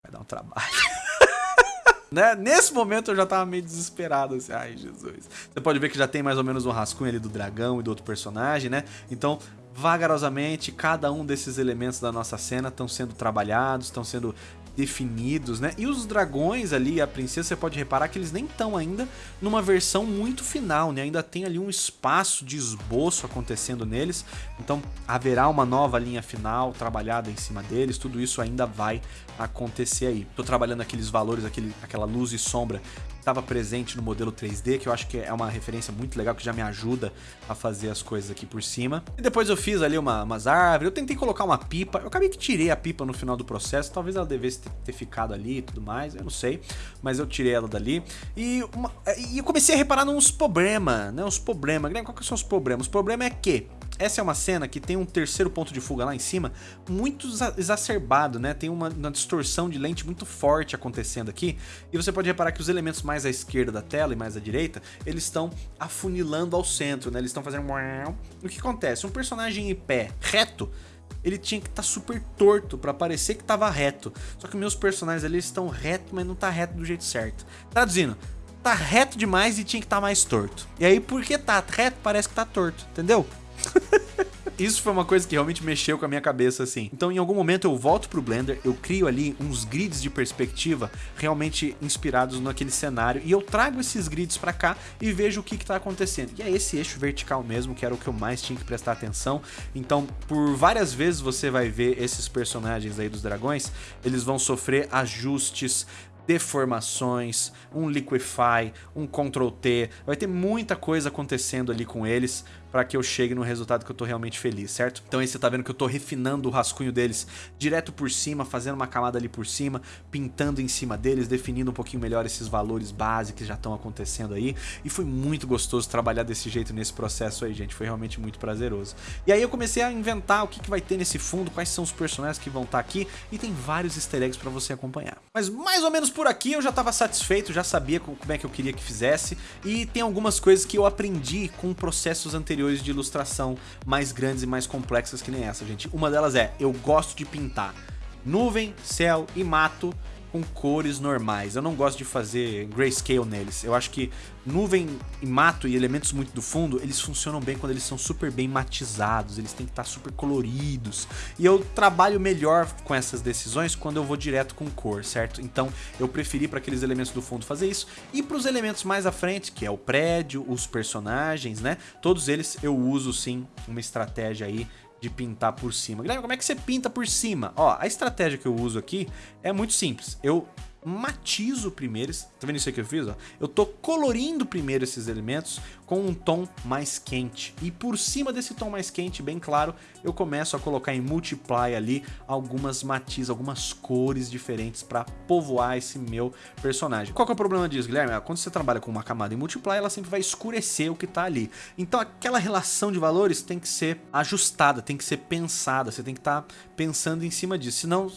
vai dar um trabalho. Né? Nesse momento eu já tava meio desesperado, assim, ai Jesus. Você pode ver que já tem mais ou menos um rascunho ali do dragão e do outro personagem, né? Então, vagarosamente, cada um desses elementos da nossa cena estão sendo trabalhados, estão sendo definidos, né? E os dragões ali, a princesa, você pode reparar que eles nem estão ainda numa versão muito final, né? Ainda tem ali um espaço de esboço acontecendo neles, então haverá uma nova linha final trabalhada em cima deles, tudo isso ainda vai acontecer aí. Tô trabalhando aqueles valores, aquele, aquela luz e sombra estava presente no modelo 3D, que eu acho que é uma referência muito legal, que já me ajuda a fazer as coisas aqui por cima. E depois eu fiz ali uma, umas árvores, eu tentei colocar uma pipa, eu acabei que tirei a pipa no final do processo, talvez ela devesse ter, ficado ali e tudo mais, eu não sei, mas eu tirei ela dali. E, uma, e eu comecei a reparar nos problemas, né, os problemas. Qual que são os problemas? O problema é que essa é uma cena que tem um terceiro ponto de fuga lá em cima, muito exacerbado, né? Tem uma, uma, distorção de lente muito forte acontecendo aqui. E você pode reparar que os elementos mais à esquerda da tela e mais à direita, eles estão afunilando ao centro, né? Eles estão fazendo... O que acontece? Um personagem em pé reto, ele tinha que estar tá super torto para parecer que estava reto. Só que meus personagens ali estão reto, mas não tá reto do jeito certo. Traduzindo, tá reto demais e tinha que estar tá mais torto. E aí, porque tá reto, parece que tá torto, entendeu? Isso foi uma coisa que realmente mexeu com a minha cabeça, assim. Então, em algum momento, eu volto pro Blender, eu crio ali uns grids de perspectiva realmente inspirados naquele cenário, e eu trago esses grids pra cá e vejo o que que tá acontecendo. E é esse eixo vertical mesmo, que era o que eu mais tinha que prestar atenção. Então, por várias vezes você vai ver esses personagens aí dos dragões, eles vão sofrer ajustes, deformações, um Liquify, um Ctrl T, vai ter muita coisa acontecendo ali com eles para que eu chegue no resultado que eu tô realmente feliz, certo? Então aí você tá vendo que eu tô refinando o rascunho deles direto por cima, fazendo uma camada ali por cima, pintando em cima deles, definindo um pouquinho melhor esses valores básicos que já estão acontecendo aí, e foi muito gostoso trabalhar desse jeito nesse processo aí, gente, foi realmente muito prazeroso. E aí eu comecei a inventar o que, que vai ter nesse fundo, quais são os personagens que vão estar tá aqui, e tem vários easter eggs para você acompanhar. Mas mais ou menos por aqui eu já estava satisfeito, já sabia como é que eu queria que fizesse, e tem algumas coisas que eu aprendi com processos anteriores de ilustração mais grandes e mais complexas que nem essa, gente. Uma delas é, eu gosto de pintar nuvem, céu e mato com cores normais. Eu não gosto de fazer grayscale neles. Eu acho que nuvem e mato e elementos muito do fundo, eles funcionam bem quando eles são super bem matizados, eles têm que estar super coloridos. E eu trabalho melhor com essas decisões quando eu vou direto com cor, certo? Então eu preferi para aqueles elementos do fundo fazer isso. E para os elementos mais à frente, que é o prédio, os personagens, né? Todos eles eu uso sim uma estratégia aí de pintar por cima. Guilherme, como é que você pinta por cima? Ó, a estratégia que eu uso aqui é muito simples. Eu matizo primeiro, tá vendo isso aqui que eu fiz? Ó? Eu tô colorindo primeiro esses elementos com um tom mais quente. E por cima desse tom mais quente, bem claro, eu começo a colocar em multiply ali algumas matizes, algumas cores diferentes para povoar esse meu personagem. Qual que é o problema disso, Guilherme? Ah, quando você trabalha com uma camada em multiply, ela sempre vai escurecer o que tá ali. Então aquela relação de valores tem que ser ajustada, tem que ser pensada, você tem que estar tá pensando em cima disso, senão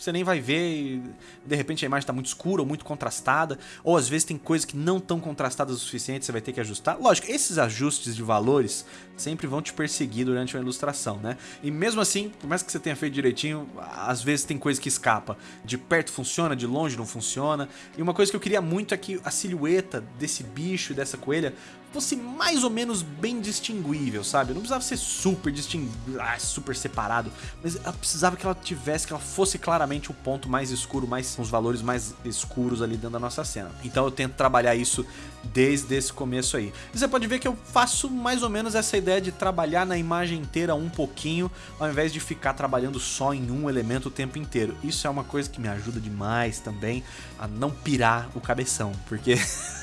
você nem vai ver e de repente a imagem está muito escura ou muito contrastada, ou às vezes tem coisas que não estão contrastadas o suficiente, você vai ter que ajustar. Lógico, esses ajustes de valores sempre vão te perseguir durante uma ilustração, né? E mesmo assim, por mais que você tenha feito direitinho, às vezes tem coisa que escapa. De perto funciona, de longe não funciona. E uma coisa que eu queria muito é que a silhueta desse bicho dessa coelha fosse mais ou menos bem distinguível, sabe? Não precisava ser super distinguido, ah, super separado, mas precisava que ela tivesse, que ela fosse claramente o ponto mais escuro, mais os valores mais escuros ali dentro da nossa cena. Então eu tento trabalhar isso desde esse começo aí. E você pode ver que eu faço mais ou menos essa ideia de trabalhar na imagem inteira um pouquinho, ao invés de ficar trabalhando só em um elemento o tempo inteiro. Isso é uma coisa que me ajuda demais também a não pirar o cabeção, porque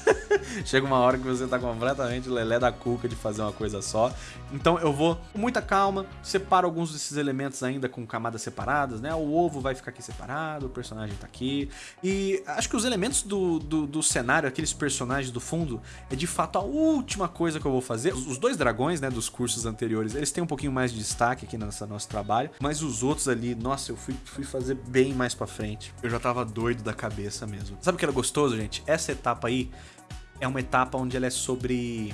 chega uma hora que você tá completamente lelé da cuca de fazer uma coisa só. Então eu vou com muita calma, separo alguns desses elementos ainda com camadas separadas, né? O ovo vai ficar aqui separado, o personagem tá aqui. E acho que os elementos do, do, do cenário, aqueles personagens do fundo, é de fato a última coisa que eu vou fazer. Os dois dragões, né, dos cursos anteriores, eles têm um pouquinho mais de destaque aqui nesse nosso trabalho, mas os outros ali, nossa, eu fui, fui fazer bem mais pra frente. Eu já tava doido da cabeça mesmo. Sabe o que era gostoso, gente? Essa etapa aí é uma etapa onde ela é sobre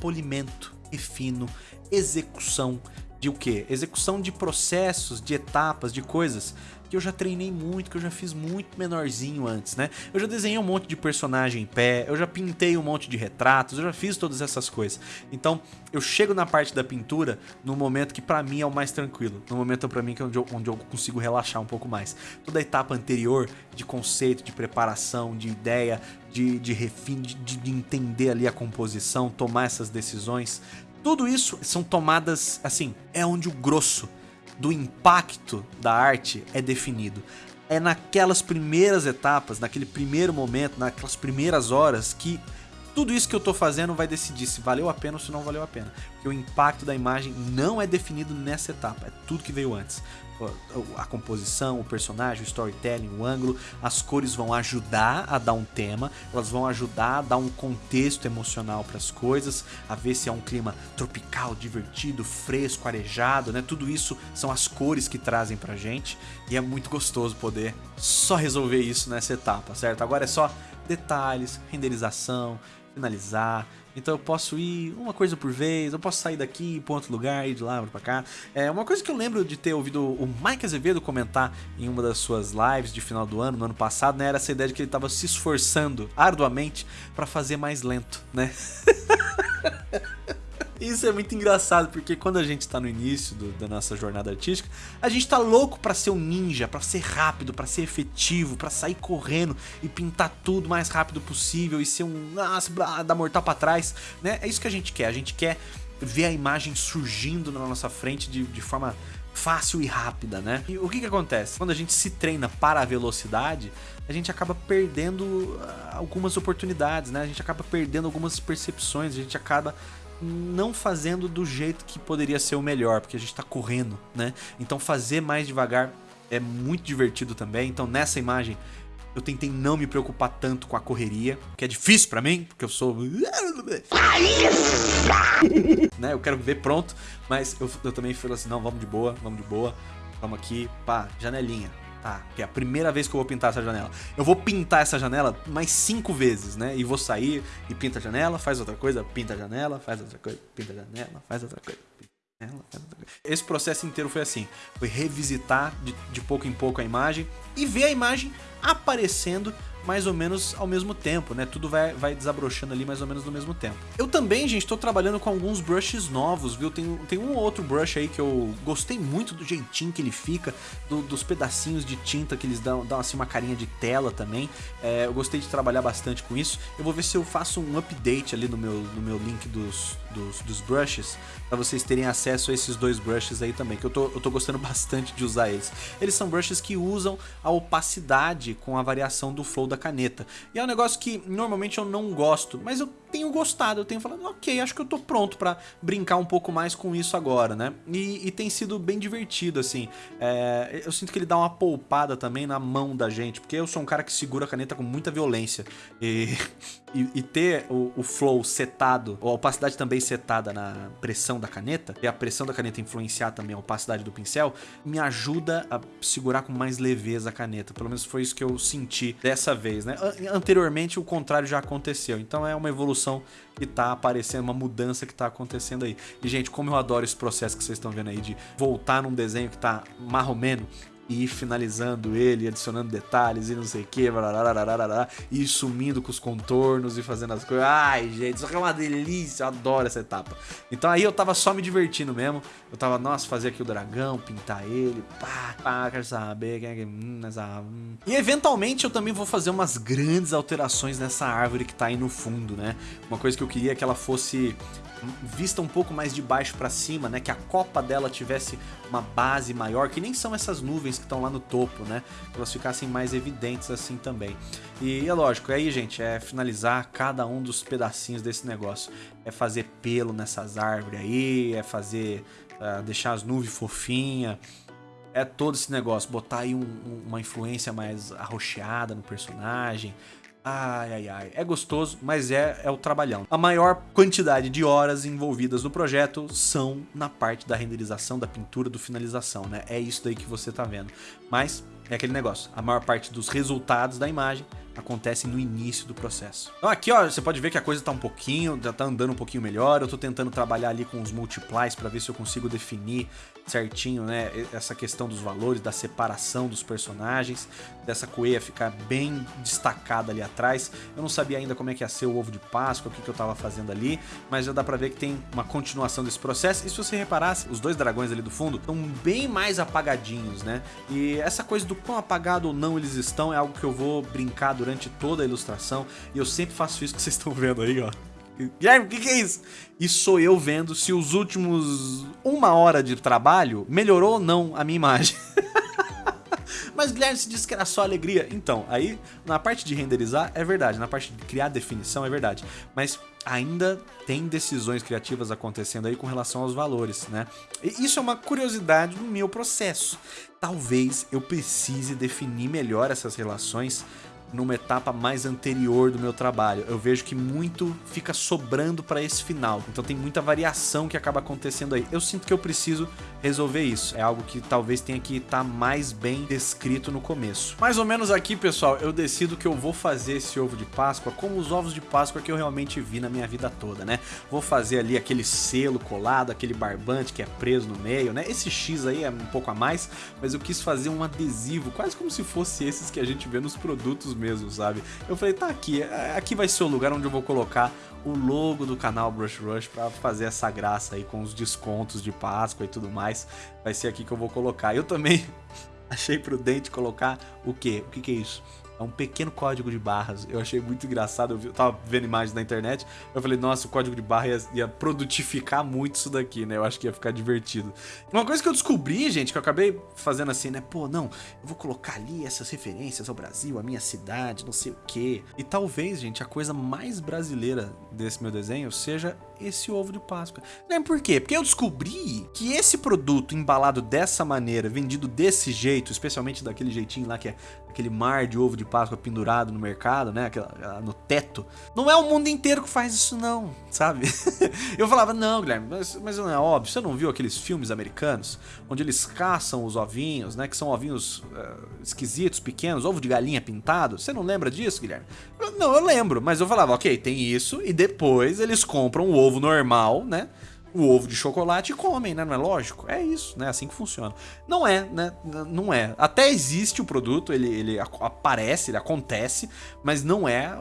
polimento, refino, execução de o quê? Execução de processos, de etapas, de coisas que eu já treinei muito, que eu já fiz muito menorzinho antes, né? Eu já desenhei um monte de personagem em pé, eu já pintei um monte de retratos, eu já fiz todas essas coisas. Então, eu chego na parte da pintura no momento que pra mim é o mais tranquilo, no momento pra mim que é onde eu, onde eu consigo relaxar um pouco mais. Toda a etapa anterior de conceito, de preparação, de ideia, de, de refim, de, de entender ali a composição, tomar essas decisões, tudo isso são tomadas, assim, é onde o grosso do impacto da arte é definido. É naquelas primeiras etapas, naquele primeiro momento, naquelas primeiras horas que tudo isso que eu tô fazendo vai decidir se valeu a pena ou se não valeu a pena. Porque o impacto da imagem não é definido nessa etapa, é tudo que veio antes a composição, o personagem, o storytelling, o ângulo, as cores vão ajudar a dar um tema, elas vão ajudar a dar um contexto emocional para as coisas, a ver se é um clima tropical, divertido, fresco, arejado, né? Tudo isso são as cores que trazem pra gente e é muito gostoso poder só resolver isso nessa etapa, certo? Agora é só detalhes, renderização, finalizar, então eu posso ir uma coisa por vez, eu posso sair daqui para outro lugar, ir de lá para cá. É uma coisa que eu lembro de ter ouvido o Mike Azevedo comentar em uma das suas lives de final do ano, no ano passado, né? Era essa ideia de que ele estava se esforçando arduamente para fazer mais lento, né? Isso é muito engraçado, porque quando a gente tá no início do, da nossa jornada artística, a gente tá louco para ser um ninja, para ser rápido, para ser efetivo, para sair correndo e pintar tudo o mais rápido possível e ser um nossa, dar mortal para trás, né? É isso que a gente quer. A gente quer ver a imagem surgindo na nossa frente de, de forma fácil e rápida, né? E o que que acontece? Quando a gente se treina para a velocidade, a gente acaba perdendo ah, algumas oportunidades, né? A gente acaba perdendo algumas percepções, a gente acaba não fazendo do jeito que poderia ser o melhor, porque a gente está correndo, né? Então fazer mais devagar é muito divertido também. Então nessa imagem eu tentei não me preocupar tanto com a correria, que é difícil para mim, porque eu sou... né? Eu quero ver pronto, mas eu, eu também falo assim, não, vamos de boa, vamos de boa. Vamos aqui, pá, janelinha que é a primeira vez que eu vou pintar essa janela. Eu vou pintar essa janela mais cinco vezes, né? E vou sair e pinta a janela, faz outra coisa, pinta a janela, faz outra coisa, pinta a janela, faz outra coisa. Esse processo inteiro foi assim, foi revisitar de, de pouco em pouco a imagem e ver a imagem aparecendo mais ou menos ao mesmo tempo, né? Tudo vai, vai desabrochando ali mais ou menos no mesmo tempo. Eu também, gente, tô trabalhando com alguns brushes novos, viu? Tem, tem um ou outro brush aí que eu gostei muito do jeitinho que ele fica, do, dos pedacinhos de tinta que eles dão, dão assim uma carinha de tela também. É, eu gostei de trabalhar bastante com isso. Eu vou ver se eu faço um update ali no meu, no meu link dos, dos, dos brushes, para vocês terem acesso a esses dois brushes aí também, que eu tô, eu tô gostando bastante de usar eles. Eles são brushes que usam a opacidade com a variação do flow da caneta. E é um negócio que normalmente eu não gosto, mas eu tenho gostado, eu tenho falado, ok, acho que eu tô pronto para brincar um pouco mais com isso agora, né? E, e tem sido bem divertido, assim. É, eu sinto que ele dá uma poupada também na mão da gente, porque eu sou um cara que segura a caneta com muita violência. E, e, e ter o, o, flow setado, ou a opacidade também setada na pressão da caneta, e a pressão da caneta influenciar também a opacidade do pincel, me ajuda a segurar com mais leveza a caneta. Pelo menos foi isso que eu senti dessa vez, né? Anteriormente o contrário já aconteceu, então é uma evolução que tá aparecendo, uma mudança que tá acontecendo aí. E, gente, como eu adoro esse processo que vocês estão vendo aí de voltar num desenho que tá marromeno e ir finalizando ele, adicionando detalhes e não sei o que, e ir sumindo com os contornos e fazendo as coisas. Ai, gente, isso aqui é uma delícia, eu adoro essa etapa. Então aí eu tava só me divertindo mesmo. Eu tava, nossa, fazer aqui o dragão, pintar ele, pá, pá, quero saber é. Hum, hum. E eventualmente eu também vou fazer umas grandes alterações nessa árvore que tá aí no fundo, né? Uma coisa que eu queria é que ela fosse vista um pouco mais de baixo para cima, né? Que a copa dela tivesse uma base maior, que nem são essas nuvens que estão lá no topo, né? Que elas ficassem mais evidentes assim também. E é lógico, aí, gente, é finalizar cada um dos pedacinhos desse negócio. É fazer pelo nessas árvores aí, é fazer... Uh, deixar as nuvens fofinhas é todo esse negócio, botar aí um, um, uma influência mais arroxeada no personagem, Ai, ai, ai. É gostoso, mas é, é o trabalhão. A maior quantidade de horas envolvidas no projeto são na parte da renderização, da pintura, do finalização, né? É isso daí que você tá vendo. Mas é aquele negócio, a maior parte dos resultados da imagem acontecem no início do processo. Então aqui, ó, você pode ver que a coisa tá um pouquinho, já tá andando um pouquinho melhor. Eu tô tentando trabalhar ali com os multiplies para ver se eu consigo definir certinho, né, essa questão dos valores, da separação dos personagens, dessa coelha ficar bem destacada ali atrás. Eu não sabia ainda como é que ia ser o ovo de Páscoa, o que, que eu tava fazendo ali, mas já dá pra ver que tem uma continuação desse processo. E se você reparasse, os dois dragões ali do fundo estão bem mais apagadinhos, né? E essa coisa do quão apagado ou não eles estão é algo que eu vou brincar toda a ilustração. E eu sempre faço isso que vocês estão vendo aí, ó. Guilherme, o que, que, é isso? Isso sou eu vendo se os últimos uma hora de trabalho melhorou ou não a minha imagem. Mas Guilherme se disse que era só alegria. Então, aí na parte de renderizar é verdade, na parte de criar definição é verdade. Mas ainda tem decisões criativas acontecendo aí com relação aos valores, né? E isso é uma curiosidade do meu processo. Talvez eu precise definir melhor essas relações numa etapa mais anterior do meu trabalho. Eu vejo que muito fica sobrando para esse final. Então tem muita variação que acaba acontecendo aí. Eu sinto que eu preciso resolver isso. É algo que talvez tenha que estar tá mais bem descrito no começo. Mais ou menos aqui, pessoal, eu decido que eu vou fazer esse ovo de Páscoa como os ovos de Páscoa que eu realmente vi na minha vida toda, né? Vou fazer ali aquele selo colado, aquele barbante que é preso no meio, né? Esse X aí é um pouco a mais, mas eu quis fazer um adesivo, quase como se fosse esses que a gente vê nos produtos mesmo sabe? Eu falei, tá aqui, é, aqui vai ser o lugar onde eu vou colocar o logo do canal Brush Rush para fazer essa graça aí com os descontos de Páscoa e tudo mais. Vai ser aqui que eu vou colocar. Eu também achei prudente colocar o quê? O que, que é isso? É um pequeno código de barras. Eu achei muito engraçado. Eu tava vendo imagens na internet. Eu falei, nossa, o código de barra ia, ia, produtificar muito isso daqui, né? Eu acho que ia ficar divertido. Uma coisa que eu descobri, gente, que eu acabei fazendo assim, né? Pô, não, eu vou colocar ali essas referências ao Brasil, a minha cidade, não sei o quê. E talvez, gente, a coisa mais brasileira desse meu desenho seja esse ovo de Páscoa. Né? Por quê? Porque eu descobri que esse produto embalado dessa maneira, vendido desse jeito, especialmente daquele jeitinho lá que é aquele mar de ovo de Páscoa pendurado no mercado, né, no teto, não é o mundo inteiro que faz isso não, sabe? eu falava, não, Guilherme, mas, mas não é óbvio, você não viu aqueles filmes americanos, onde eles caçam os ovinhos, né, que são ovinhos uh, esquisitos, pequenos, ovo de galinha pintado, você não lembra disso, Guilherme? Eu, não, eu lembro, mas eu falava, ok, tem isso, e depois eles compram o ovo normal, né, o ovo de chocolate e comem, né? Não é lógico? É isso, né? Assim que funciona. Não é, né? Não é. Até existe o produto, ele, ele aparece, ele acontece, mas não é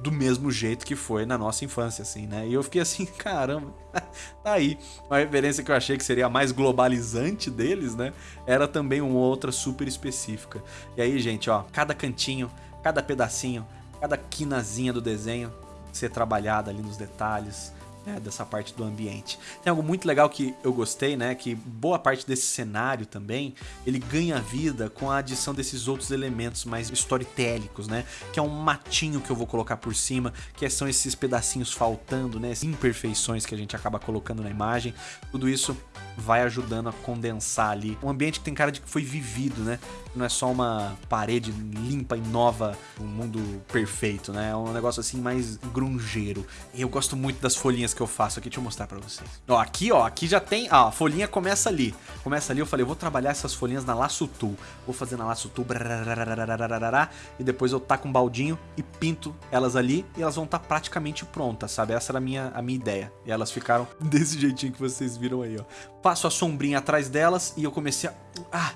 do mesmo jeito que foi na nossa infância, assim, né? E eu fiquei assim, caramba, tá aí. Uma referência que eu achei que seria a mais globalizante deles, né? Era também uma outra super específica. E aí, gente, ó, cada cantinho, cada pedacinho, cada quinazinha do desenho ser trabalhada ali nos detalhes, né, dessa parte do ambiente. Tem algo muito legal que eu gostei, né, que boa parte desse cenário também, ele ganha vida com a adição desses outros elementos mais storytélicos, né, que é um matinho que eu vou colocar por cima, que são esses pedacinhos faltando, né, imperfeições que a gente acaba colocando na imagem. Tudo isso vai ajudando a condensar ali. Um ambiente que tem cara de que foi vivido, né? Não é só uma parede limpa e nova, um mundo perfeito, né? É um negócio assim mais grungeiro. Eu gosto muito das folhinhas que eu faço aqui, deixa eu mostrar pra vocês. Ó, aqui, ó, aqui já tem, ó, a folhinha começa ali. Começa ali, eu falei, eu vou trabalhar essas folhinhas na Laço Tool. Vou fazer na Laço Tool, e depois eu taco um baldinho e pinto elas ali e elas vão estar tá praticamente prontas, sabe? Essa era a minha, a minha ideia. E elas ficaram desse jeitinho que vocês viram aí, ó passo a sombrinha atrás delas e eu comecei a... Ah,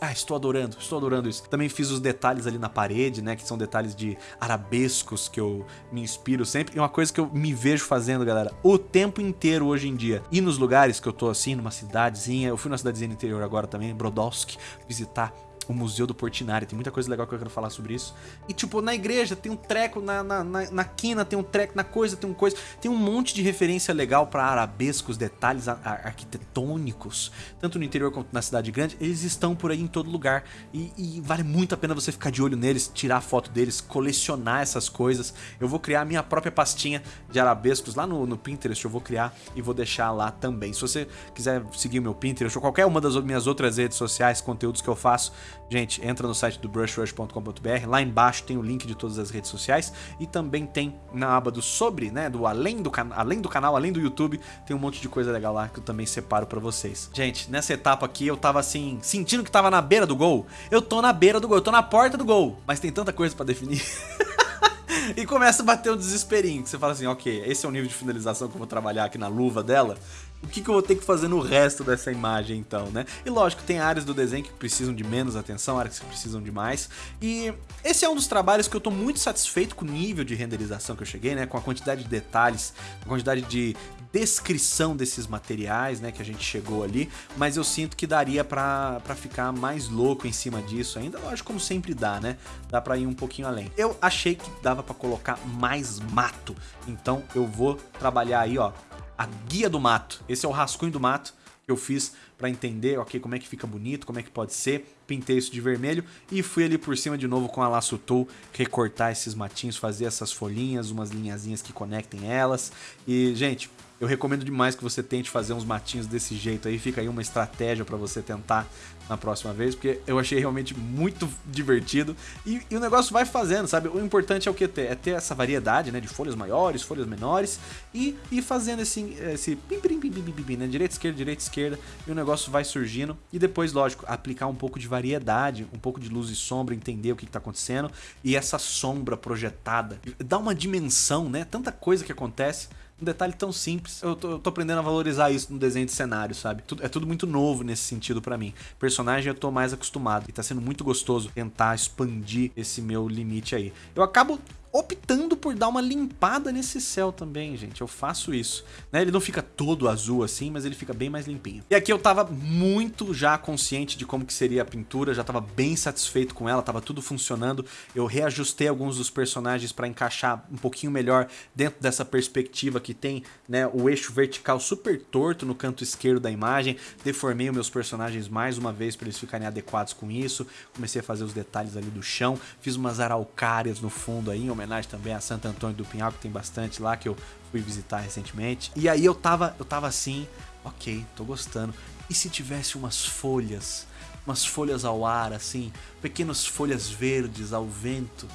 ah, estou adorando, estou adorando isso. Também fiz os detalhes ali na parede, né, que são detalhes de arabescos que eu me inspiro sempre. E uma coisa que eu me vejo fazendo, galera, o tempo inteiro hoje em dia. E nos lugares que eu tô assim, numa cidadezinha, eu fui numa cidadezinha interior agora também, Brodowski, visitar o Museu do Portinari. Tem muita coisa legal que eu quero falar sobre isso. E, tipo, na igreja tem um treco, na, na, na, na quina tem um treco, na coisa tem um coisa. Tem um monte de referência legal para arabescos, detalhes ar arquitetônicos, tanto no interior quanto na cidade grande. Eles estão por aí em todo lugar. E, e vale muito a pena você ficar de olho neles, tirar foto deles, colecionar essas coisas. Eu vou criar minha própria pastinha de arabescos lá no, no Pinterest. Eu vou criar e vou deixar lá também. Se você quiser seguir meu Pinterest ou qualquer uma das minhas outras redes sociais, conteúdos que eu faço, gente, entra no site do brushrush.com.br, lá embaixo tem o link de todas as redes sociais e também tem na aba do sobre, né, do além do, além do canal, além do YouTube, tem um monte de coisa legal lá que eu também separo para vocês. Gente, nessa etapa aqui eu tava assim, sentindo que tava na beira do gol. Eu tô na beira do gol, eu tô na porta do gol, mas tem tanta coisa para definir. e começa a bater um desesperinho, que você fala assim, ok, esse é o nível de finalização que eu vou trabalhar aqui na luva dela, o que, que eu vou ter que fazer no resto dessa imagem então, né? E lógico, tem áreas do desenho que precisam de menos atenção, áreas que precisam de mais, e esse é um dos trabalhos que eu tô muito satisfeito com o nível de renderização que eu cheguei, né? Com a quantidade de detalhes, a quantidade de descrição desses materiais, né, que a gente chegou ali, mas eu sinto que daria pra ficar mais louco em cima disso ainda, lógico, como sempre dá, né? Dá pra ir um pouquinho além. Eu achei que dava pra colocar mais mato, então eu vou trabalhar aí, ó, a guia do mato. Esse é o rascunho do mato que eu fiz para entender, ok, como é que fica bonito, como é que pode ser. Pintei isso de vermelho e fui ali por cima de novo com a laço tool recortar esses matinhos, fazer essas folhinhas, umas linhazinhas que conectem elas. E, gente, eu recomendo demais que você tente fazer uns matinhos desse jeito aí, fica aí uma estratégia para você tentar na próxima vez, porque eu achei realmente muito divertido. E, e, o negócio vai fazendo, sabe? O importante é o que ter, é ter essa variedade, né, de folhas maiores, folhas menores e ir fazendo esse, esse pim, pim, pim, pim, pim, né, direita, esquerda, direita, esquerda e o negócio vai surgindo. E depois, lógico, aplicar um pouco de variedade, um pouco de luz e sombra, entender o que está acontecendo e essa sombra projetada, dá uma dimensão, né, tanta coisa que acontece um detalhe tão simples. Eu tô, eu tô, aprendendo a valorizar isso no desenho de cenário, sabe? É tudo muito novo nesse sentido para mim. Personagem eu tô mais acostumado e tá sendo muito gostoso tentar expandir esse meu limite aí. Eu acabo optando por dar uma limpada nesse céu também, gente. Eu faço isso. Né? Ele não fica todo azul assim, mas ele fica bem mais limpinho. E aqui eu tava muito já consciente de como que seria a pintura, já tava bem satisfeito com ela, tava tudo funcionando. Eu reajustei alguns dos personagens para encaixar um pouquinho melhor dentro dessa perspectiva que tem né, o eixo vertical super torto no canto esquerdo da imagem. Deformei os meus personagens mais uma vez para eles ficarem adequados com isso. Comecei a fazer os detalhes ali do chão, fiz umas araucárias no fundo aí, homenagem também a Santo Antônio do Pinhal, que tem bastante lá, que eu fui visitar recentemente. E aí eu tava, eu tava assim, ok, tô gostando. E se tivesse umas folhas, umas folhas ao ar, assim, pequenas folhas verdes ao vento,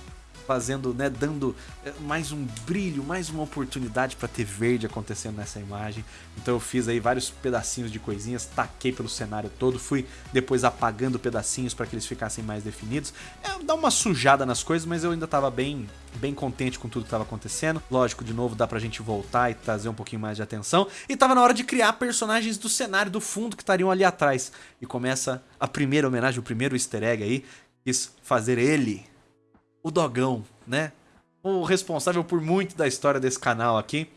fazendo, né, dando eh, mais um brilho, mais uma oportunidade para ter verde acontecendo nessa imagem. Então eu fiz aí vários pedacinhos de coisinhas, taquei pelo cenário todo, fui depois apagando pedacinhos para que eles ficassem mais definidos. É, dá uma sujada nas coisas, mas eu ainda estava bem, bem contente com tudo que estava acontecendo. Lógico, de novo, dá pra gente voltar e trazer um pouquinho mais de atenção. E tava na hora de criar personagens do cenário do fundo que estariam ali atrás. E começa a primeira homenagem, o primeiro easter egg aí, quis fazer ele o Dogão, né? O responsável por muito da história desse canal aqui.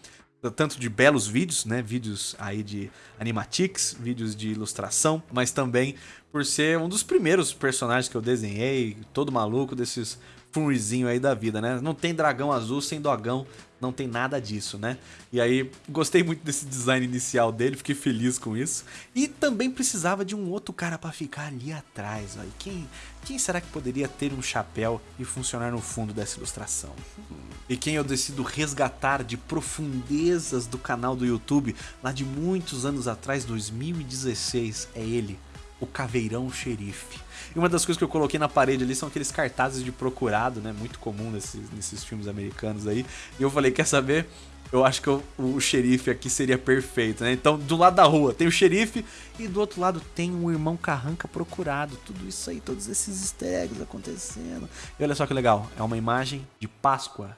Tanto de belos vídeos, né? Vídeos aí de animatics, vídeos de ilustração, mas também por ser um dos primeiros personagens que eu desenhei, todo maluco desses funrizinho aí da vida, né? Não tem dragão azul sem dogão, não tem nada disso, né? E aí, gostei muito desse design inicial dele, fiquei feliz com isso. E também precisava de um outro cara para ficar ali atrás, ó. E quem, quem será que poderia ter um chapéu e funcionar no fundo dessa ilustração? E quem eu decido resgatar de profundezas do canal do YouTube, lá de muitos anos atrás, 2016, é ele, o Caveirão Xerife. E uma das coisas que eu coloquei na parede ali são aqueles cartazes de procurado, né? Muito comum nesses, nesses filmes americanos aí. E eu falei, quer saber? Eu acho que o, o xerife aqui seria perfeito, né? Então, do lado da rua tem o xerife e do outro lado tem um irmão carranca procurado. Tudo isso aí, todos esses easter eggs acontecendo. E olha só que legal, é uma imagem de Páscoa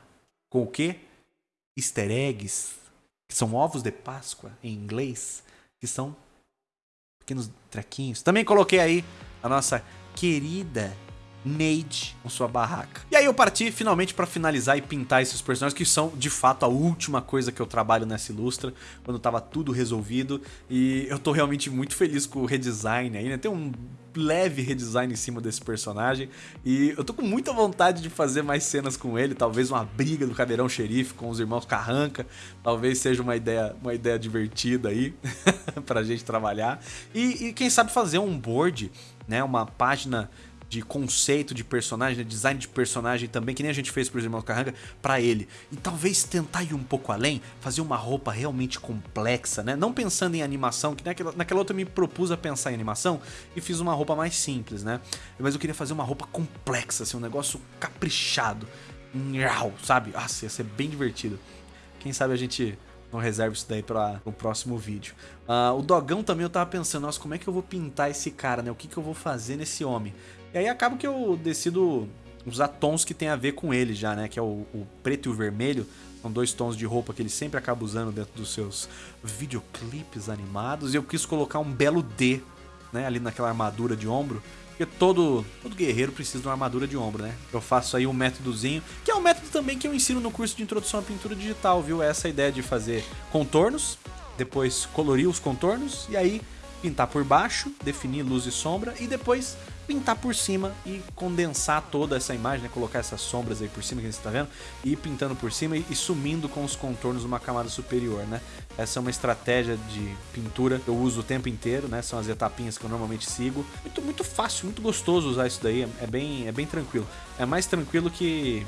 com o quê? Easter eggs, que são ovos de Páscoa em inglês, que são pequenos trequinhos. Também coloquei aí a nossa querida Neide com sua barraca. E aí eu parti finalmente para finalizar e pintar esses personagens que são de fato a última coisa que eu trabalho nessa ilustra, quando tava tudo resolvido. E eu tô realmente muito feliz com o redesign aí, né? Tem um leve redesign em cima desse personagem. E eu tô com muita vontade de fazer mais cenas com ele, talvez uma briga do Caveirão Xerife com os irmãos Carranca, talvez seja uma ideia, uma ideia divertida aí pra gente trabalhar. E, e quem sabe fazer um board, né, uma página de conceito de personagem, de design de personagem também, que nem a gente fez pro Irmão Carranga, para ele. E talvez tentar ir um pouco além, fazer uma roupa realmente complexa, né? Não pensando em animação, que naquela, naquela outra eu me propus a pensar em animação e fiz uma roupa mais simples, né? Mas eu queria fazer uma roupa complexa, assim, um negócio caprichado. Sabe? Nossa, ia ser bem divertido. Quem sabe a gente não reserva isso daí para o próximo vídeo. Uh, o dogão também eu tava pensando, nossa, como é que eu vou pintar esse cara, né? O que, que eu vou fazer nesse homem? E aí acaba que eu decido usar tons que tem a ver com ele já, né? Que é o, o preto e o vermelho. São dois tons de roupa que ele sempre acaba usando dentro dos seus videoclipes animados. E eu quis colocar um belo D, né? Ali naquela armadura de ombro. Porque todo, todo guerreiro precisa de uma armadura de ombro, né? Eu faço aí um métodozinho, que é um método também que eu ensino no curso de introdução à pintura digital, viu? Essa ideia de fazer contornos, depois colorir os contornos e aí pintar por baixo, definir luz e sombra e depois pintar por cima e condensar toda essa imagem, né? colocar essas sombras aí por cima que você está vendo, e ir pintando por cima e, e sumindo com os contornos numa camada superior, né? Essa é uma estratégia de pintura que eu uso o tempo inteiro, né? São as etapinhas que eu normalmente sigo. Muito, muito fácil, muito gostoso usar isso daí, é bem, é bem tranquilo. É mais tranquilo que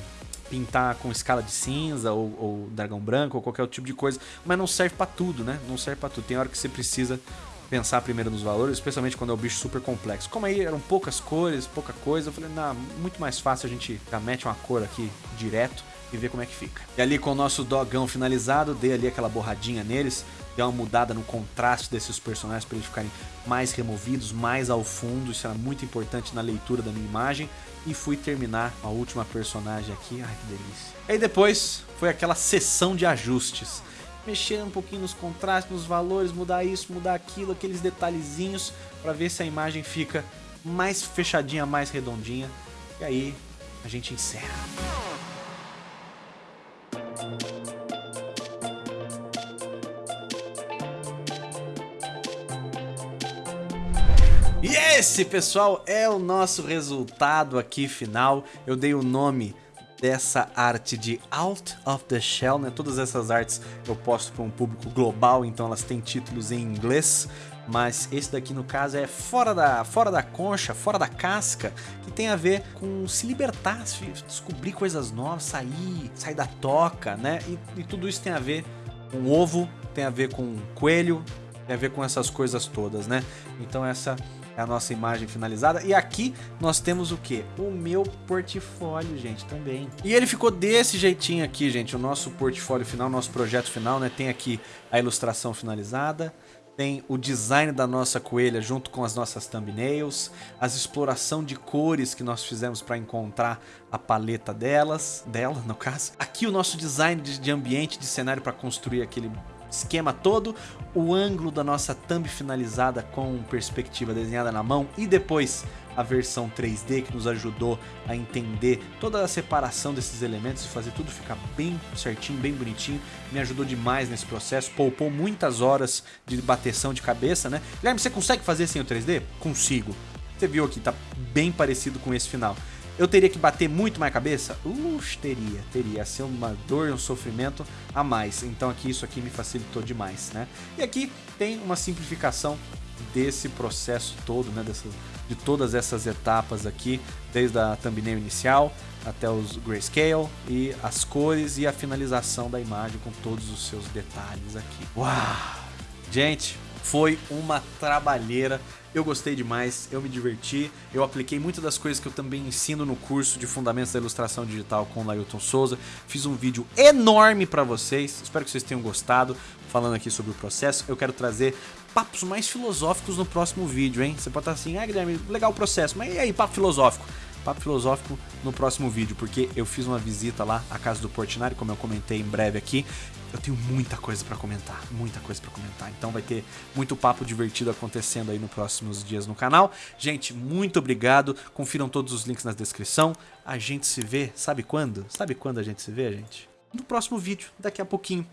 pintar com escala de cinza ou, ou dragão branco ou qualquer outro tipo de coisa, mas não serve para tudo, né? Não serve para tudo. Tem hora que você precisa pensar primeiro nos valores, especialmente quando é um bicho super complexo. Como aí eram poucas cores, pouca coisa, eu falei, não, muito mais fácil a gente já mete uma cor aqui direto e ver como é que fica. E ali com o nosso dogão finalizado, dei ali aquela borradinha neles, dei uma mudada no contraste desses personagens para eles ficarem mais removidos, mais ao fundo, isso era muito importante na leitura da minha imagem. E fui terminar a última personagem aqui, ai que delícia. E aí depois foi aquela sessão de ajustes mexer um pouquinho nos contrastes, nos valores, mudar isso, mudar aquilo, aqueles detalhezinhos para ver se a imagem fica mais fechadinha, mais redondinha. E aí a gente encerra. E esse, pessoal, é o nosso resultado aqui final. Eu dei o nome dessa arte de Out of the Shell, né? Todas essas artes eu posto para um público global, então elas têm títulos em inglês, mas esse daqui no caso é fora da, fora da concha, fora da casca, que tem a ver com se libertar, se descobrir coisas novas, sair, sair da toca, né? E, e tudo isso tem a ver com ovo, tem a ver com coelho, tem a ver com essas coisas todas, né? Então essa é a nossa imagem finalizada. E aqui nós temos o que? O meu portfólio, gente, também. E ele ficou desse jeitinho aqui, gente, o nosso portfólio final, nosso projeto final, né? Tem aqui a ilustração finalizada, tem o design da nossa coelha junto com as nossas thumbnails, as exploração de cores que nós fizemos para encontrar a paleta delas, dela no caso. Aqui o nosso design de, ambiente, de cenário para construir aquele esquema todo, o ângulo da nossa thumb finalizada com perspectiva desenhada na mão e depois a versão 3D que nos ajudou a entender toda a separação desses elementos e fazer tudo ficar bem certinho, bem bonitinho. Me ajudou demais nesse processo, poupou muitas horas de bateção de cabeça, né? Guilherme, você consegue fazer sem o 3D? Consigo. Você viu aqui, tá bem parecido com esse final. Eu teria que bater muito mais cabeça? Ux, teria, teria. Ia ser uma dor e um sofrimento a mais. Então aqui isso aqui me facilitou demais, né? E aqui tem uma simplificação desse processo todo, né? De todas essas etapas aqui, desde a thumbnail inicial até os grayscale e as cores e a finalização da imagem com todos os seus detalhes aqui. Uau! Gente, foi uma trabalheira eu gostei demais, eu me diverti, eu apliquei muitas das coisas que eu também ensino no curso de Fundamentos da Ilustração Digital com o Lailton Souza. Fiz um vídeo enorme para vocês, espero que vocês tenham gostado, falando aqui sobre o processo. Eu quero trazer papos mais filosóficos no próximo vídeo, hein? Você pode estar assim, ah Guilherme, legal o processo, mas e aí, papo filosófico? papo filosófico no próximo vídeo, porque eu fiz uma visita lá à casa do Portinari, como eu comentei em breve aqui. Eu tenho muita coisa para comentar, muita coisa para comentar. Então vai ter muito papo divertido acontecendo aí nos próximos dias no canal. Gente, muito obrigado. Confiram todos os links na descrição. A gente se vê, sabe quando? Sabe quando a gente se vê, gente? No próximo vídeo, daqui a pouquinho.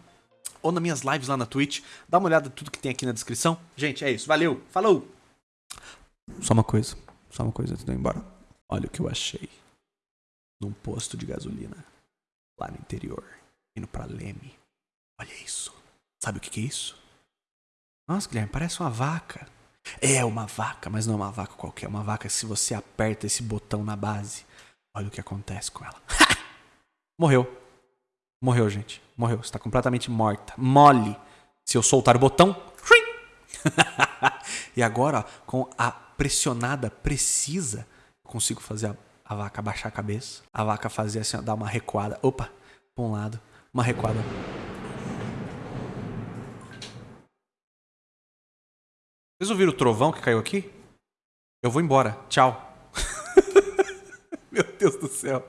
Ou nas minhas lives lá na Twitch. Dá uma olhada em tudo que tem aqui na descrição. Gente, é isso. Valeu. Falou. Só uma coisa. Só uma coisa antes de eu ir embora. Olha o que eu achei. Num posto de gasolina. Lá no interior. Indo pra Leme. Olha isso. Sabe o que, é isso? Nossa, Guilherme, parece uma vaca. É uma vaca, mas não é uma vaca qualquer. É uma vaca se você aperta esse botão na base, olha o que acontece com ela. Morreu. Morreu, gente. Morreu. Está completamente morta. Mole. Se eu soltar o botão. e agora, ó, com a pressionada precisa, consigo fazer a, a, vaca baixar a cabeça. A vaca fazer assim, ó, dar uma recuada. Opa, para um lado. Uma recuada. Vocês ouviram o trovão que caiu aqui? Eu vou embora. Tchau. Meu Deus do céu.